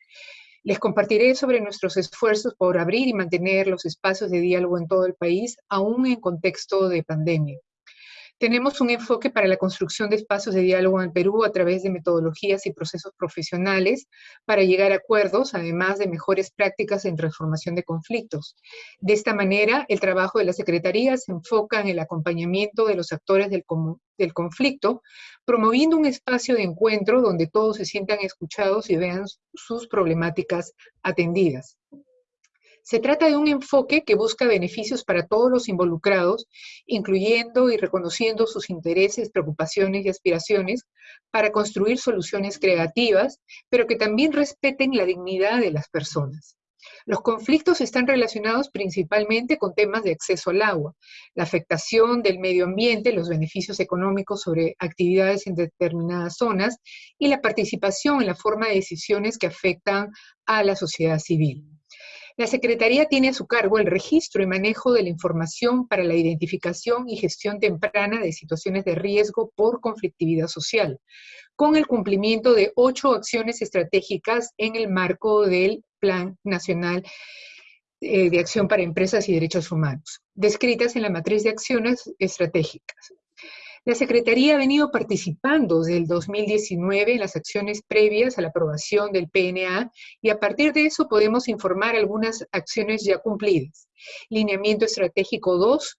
Les compartiré sobre nuestros esfuerzos por abrir y mantener los espacios de diálogo en todo el país, aún en contexto de pandemia. Tenemos un enfoque para la construcción de espacios de diálogo en Perú a través de metodologías y procesos profesionales para llegar a acuerdos, además de mejores prácticas en transformación de conflictos. De esta manera, el trabajo de la Secretaría se enfoca en el acompañamiento de los actores del conflicto, promoviendo un espacio de encuentro donde todos se sientan escuchados y vean sus problemáticas atendidas. Se trata de un enfoque que busca beneficios para todos los involucrados, incluyendo y reconociendo sus intereses, preocupaciones y aspiraciones para construir soluciones creativas, pero que también respeten la dignidad de las personas. Los conflictos están relacionados principalmente con temas de acceso al agua, la afectación del medio ambiente, los beneficios económicos sobre actividades en determinadas zonas y la participación en la forma de decisiones que afectan a la sociedad civil. La Secretaría tiene a su cargo el registro y manejo de la información para la identificación y gestión temprana de situaciones de riesgo por conflictividad social, con el cumplimiento de ocho acciones estratégicas en el marco del Plan Nacional eh, de Acción para Empresas y Derechos Humanos, descritas en la matriz de acciones estratégicas. La Secretaría ha venido participando desde el 2019 en las acciones previas a la aprobación del PNA y a partir de eso podemos informar algunas acciones ya cumplidas. Lineamiento Estratégico 2,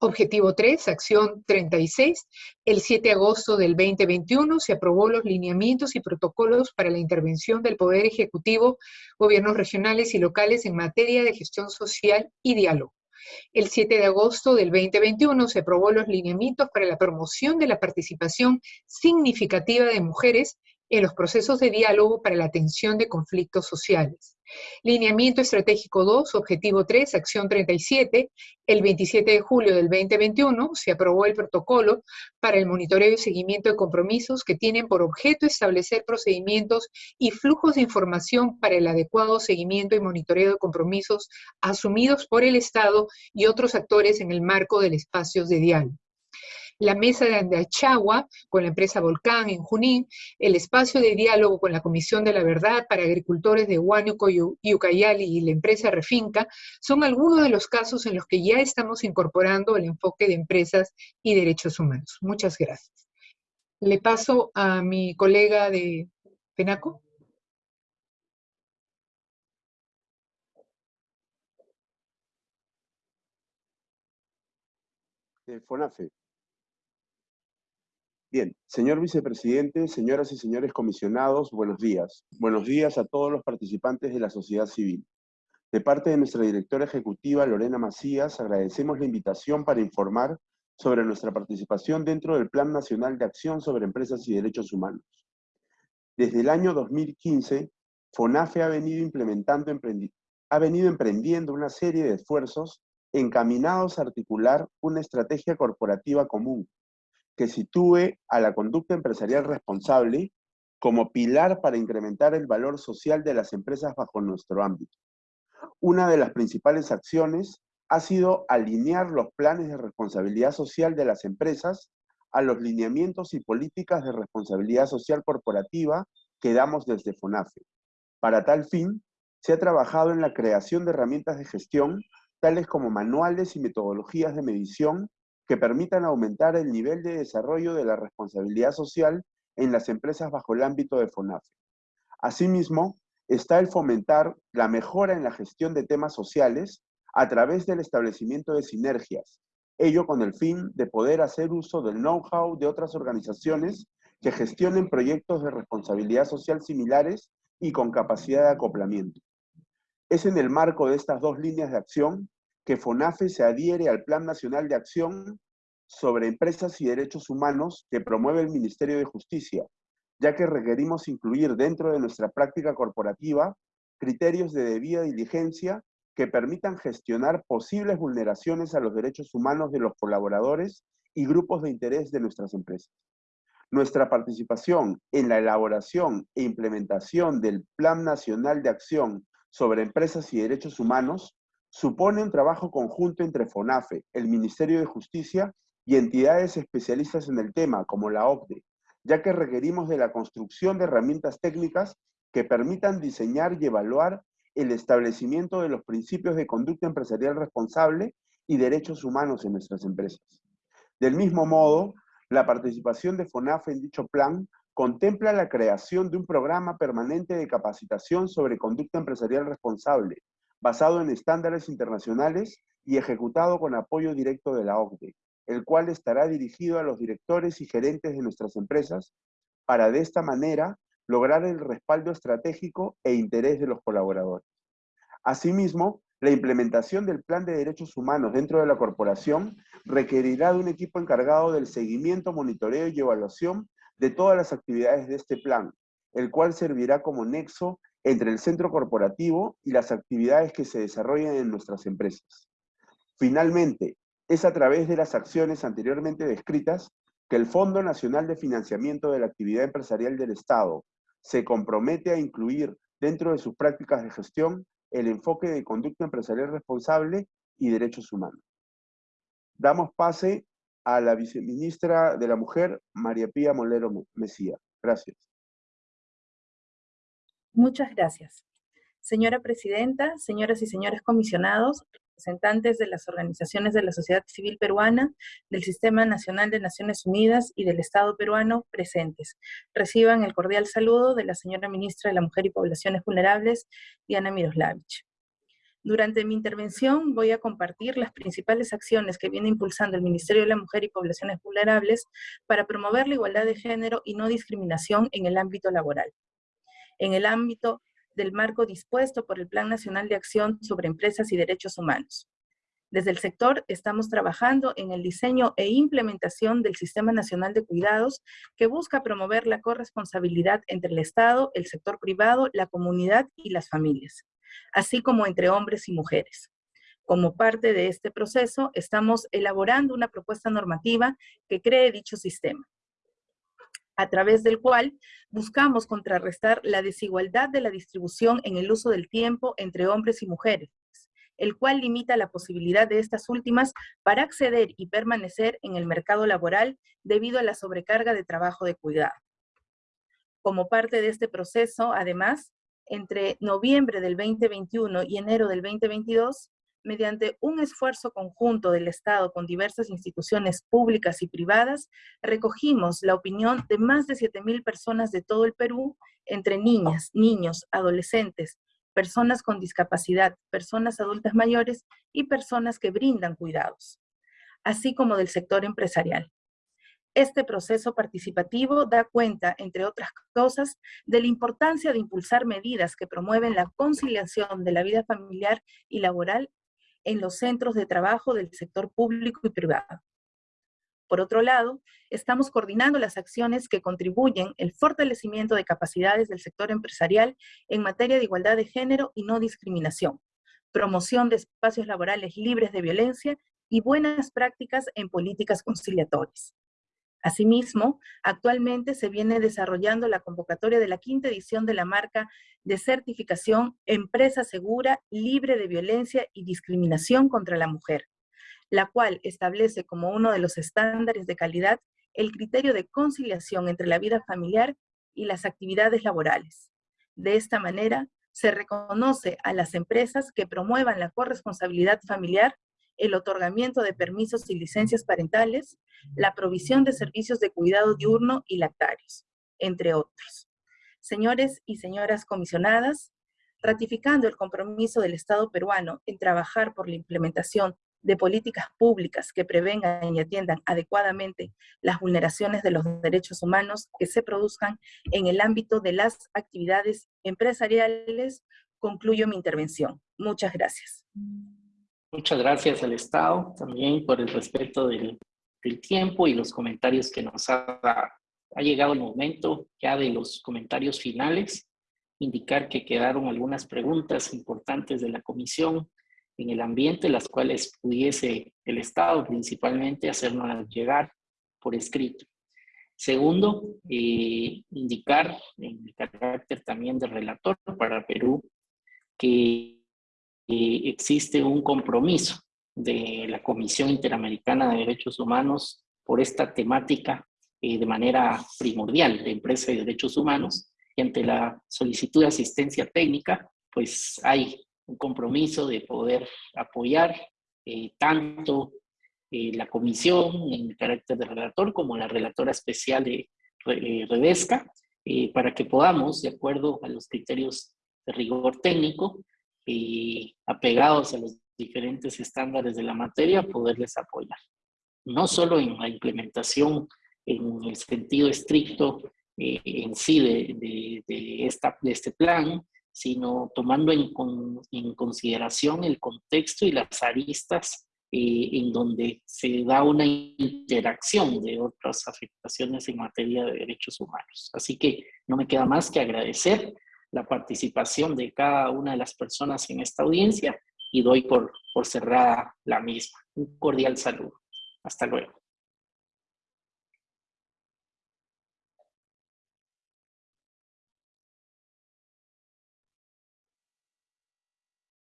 Objetivo 3, acción 36, el 7 de agosto del 2021 se aprobó los lineamientos y protocolos para la intervención del Poder Ejecutivo, gobiernos regionales y locales en materia de gestión social y diálogo. El 7 de agosto del 2021 se aprobó los lineamientos para la promoción de la participación significativa de mujeres en los procesos de diálogo para la atención de conflictos sociales. Lineamiento Estratégico 2, Objetivo 3, Acción 37. El 27 de julio del 2021 se aprobó el protocolo para el monitoreo y seguimiento de compromisos que tienen por objeto establecer procedimientos y flujos de información para el adecuado seguimiento y monitoreo de compromisos asumidos por el Estado y otros actores en el marco del espacio de diálogo la mesa de Andachagua con la empresa Volcán en Junín, el espacio de diálogo con la Comisión de la Verdad para agricultores de Huánuco y Ucayali y la empresa Refinca, son algunos de los casos en los que ya estamos incorporando el enfoque de empresas y derechos humanos. Muchas gracias. Le paso a mi colega de Penaco. De FONAFE. Bien, señor vicepresidente, señoras y señores comisionados, buenos días. Buenos días a todos los participantes de la sociedad civil. De parte de nuestra directora ejecutiva, Lorena Macías, agradecemos la invitación para informar sobre nuestra participación dentro del Plan Nacional de Acción sobre Empresas y Derechos Humanos. Desde el año 2015, FONAFE ha venido implementando, ha venido emprendiendo una serie de esfuerzos encaminados a articular una estrategia corporativa común que sitúe a la conducta empresarial responsable como pilar para incrementar el valor social de las empresas bajo nuestro ámbito. Una de las principales acciones ha sido alinear los planes de responsabilidad social de las empresas a los lineamientos y políticas de responsabilidad social corporativa que damos desde FONAFE. Para tal fin, se ha trabajado en la creación de herramientas de gestión, tales como manuales y metodologías de medición que permitan aumentar el nivel de desarrollo de la responsabilidad social en las empresas bajo el ámbito de FONAFE. Asimismo, está el fomentar la mejora en la gestión de temas sociales a través del establecimiento de sinergias, ello con el fin de poder hacer uso del know-how de otras organizaciones que gestionen proyectos de responsabilidad social similares y con capacidad de acoplamiento. Es en el marco de estas dos líneas de acción que FONAFE se adhiere al Plan Nacional de Acción sobre Empresas y Derechos Humanos que promueve el Ministerio de Justicia, ya que requerimos incluir dentro de nuestra práctica corporativa criterios de debida diligencia que permitan gestionar posibles vulneraciones a los derechos humanos de los colaboradores y grupos de interés de nuestras empresas. Nuestra participación en la elaboración e implementación del Plan Nacional de Acción sobre Empresas y Derechos Humanos supone un trabajo conjunto entre FONAFE, el Ministerio de Justicia y entidades especialistas en el tema, como la OCDE, ya que requerimos de la construcción de herramientas técnicas que permitan diseñar y evaluar el establecimiento de los principios de conducta empresarial responsable y derechos humanos en nuestras empresas. Del mismo modo, la participación de FONAFE en dicho plan contempla la creación de un programa permanente de capacitación sobre conducta empresarial responsable, basado en estándares internacionales y ejecutado con apoyo directo de la OCDE, el cual estará dirigido a los directores y gerentes de nuestras empresas para de esta manera lograr el respaldo estratégico e interés de los colaboradores. Asimismo, la implementación del Plan de Derechos Humanos dentro de la corporación requerirá de un equipo encargado del seguimiento, monitoreo y evaluación de todas las actividades de este plan, el cual servirá como nexo entre el centro corporativo y las actividades que se desarrollan en nuestras empresas. Finalmente, es a través de las acciones anteriormente descritas que el Fondo Nacional de Financiamiento de la Actividad Empresarial del Estado se compromete a incluir dentro de sus prácticas de gestión el enfoque de conducta empresarial responsable y derechos humanos. Damos pase a la viceministra de la Mujer, María Pía Molero Mesía. Gracias. Muchas gracias. Señora Presidenta, señoras y señores comisionados, representantes de las organizaciones de la sociedad civil peruana, del Sistema Nacional de Naciones Unidas y del Estado peruano presentes. Reciban el cordial saludo de la señora Ministra de la Mujer y Poblaciones Vulnerables, Diana Miroslavich. Durante mi intervención voy a compartir las principales acciones que viene impulsando el Ministerio de la Mujer y Poblaciones Vulnerables para promover la igualdad de género y no discriminación en el ámbito laboral. En el ámbito del marco dispuesto por el Plan Nacional de Acción sobre Empresas y Derechos Humanos. Desde el sector estamos trabajando en el diseño e implementación del Sistema Nacional de Cuidados que busca promover la corresponsabilidad entre el Estado, el sector privado, la comunidad y las familias, así como entre hombres y mujeres. Como parte de este proceso, estamos elaborando una propuesta normativa que cree dicho sistema a través del cual buscamos contrarrestar la desigualdad de la distribución en el uso del tiempo entre hombres y mujeres, el cual limita la posibilidad de estas últimas para acceder y permanecer en el mercado laboral debido a la sobrecarga de trabajo de cuidado. Como parte de este proceso, además, entre noviembre del 2021 y enero del 2022, mediante un esfuerzo conjunto del Estado con diversas instituciones públicas y privadas, recogimos la opinión de más de 7.000 personas de todo el Perú, entre niñas, niños, adolescentes, personas con discapacidad, personas adultas mayores y personas que brindan cuidados, así como del sector empresarial. Este proceso participativo da cuenta, entre otras cosas, de la importancia de impulsar medidas que promueven la conciliación de la vida familiar y laboral en los centros de trabajo del sector público y privado. Por otro lado, estamos coordinando las acciones que contribuyen el fortalecimiento de capacidades del sector empresarial en materia de igualdad de género y no discriminación, promoción de espacios laborales libres de violencia y buenas prácticas en políticas conciliatorias. Asimismo, actualmente se viene desarrollando la convocatoria de la quinta edición de la marca de certificación Empresa Segura, Libre de Violencia y Discriminación contra la Mujer, la cual establece como uno de los estándares de calidad el criterio de conciliación entre la vida familiar y las actividades laborales. De esta manera, se reconoce a las empresas que promuevan la corresponsabilidad familiar el otorgamiento de permisos y licencias parentales, la provisión de servicios de cuidado diurno y lactarios, entre otros. Señores y señoras comisionadas, ratificando el compromiso del Estado peruano en trabajar por la implementación de políticas públicas que prevengan y atiendan adecuadamente las vulneraciones de los derechos humanos que se produzcan en el ámbito de las actividades empresariales, concluyo mi intervención. Muchas gracias. Muchas gracias al Estado también por el respeto del, tiempo y los comentarios que nos ha, ha llegado el momento ya de los comentarios finales. Indicar que quedaron algunas preguntas importantes de la comisión en el ambiente, las cuales pudiese el Estado principalmente hacernos llegar por escrito. Segundo, eh, indicar en el carácter también de relator para Perú que existe un compromiso de la Comisión Interamericana de Derechos Humanos por esta temática eh, de manera primordial de empresa de derechos humanos. Y ante la solicitud de asistencia técnica, pues hay un compromiso de poder apoyar eh, tanto eh, la comisión en carácter de relator como la relatora especial de Redesca, para que podamos, de acuerdo a los criterios de rigor técnico, y apegados a los diferentes estándares de la materia, poderles apoyar. No solo en la implementación en el sentido estricto eh, en sí de, de, esta, de este plan, sino tomando en, en, consideración el contexto y las aristas eh, en donde se da una interacción de otras afectaciones en materia de derechos humanos. Así que no me queda más que agradecer la participación de cada una de las personas en esta audiencia y doy por, por cerrada la misma. Un cordial saludo. Hasta luego.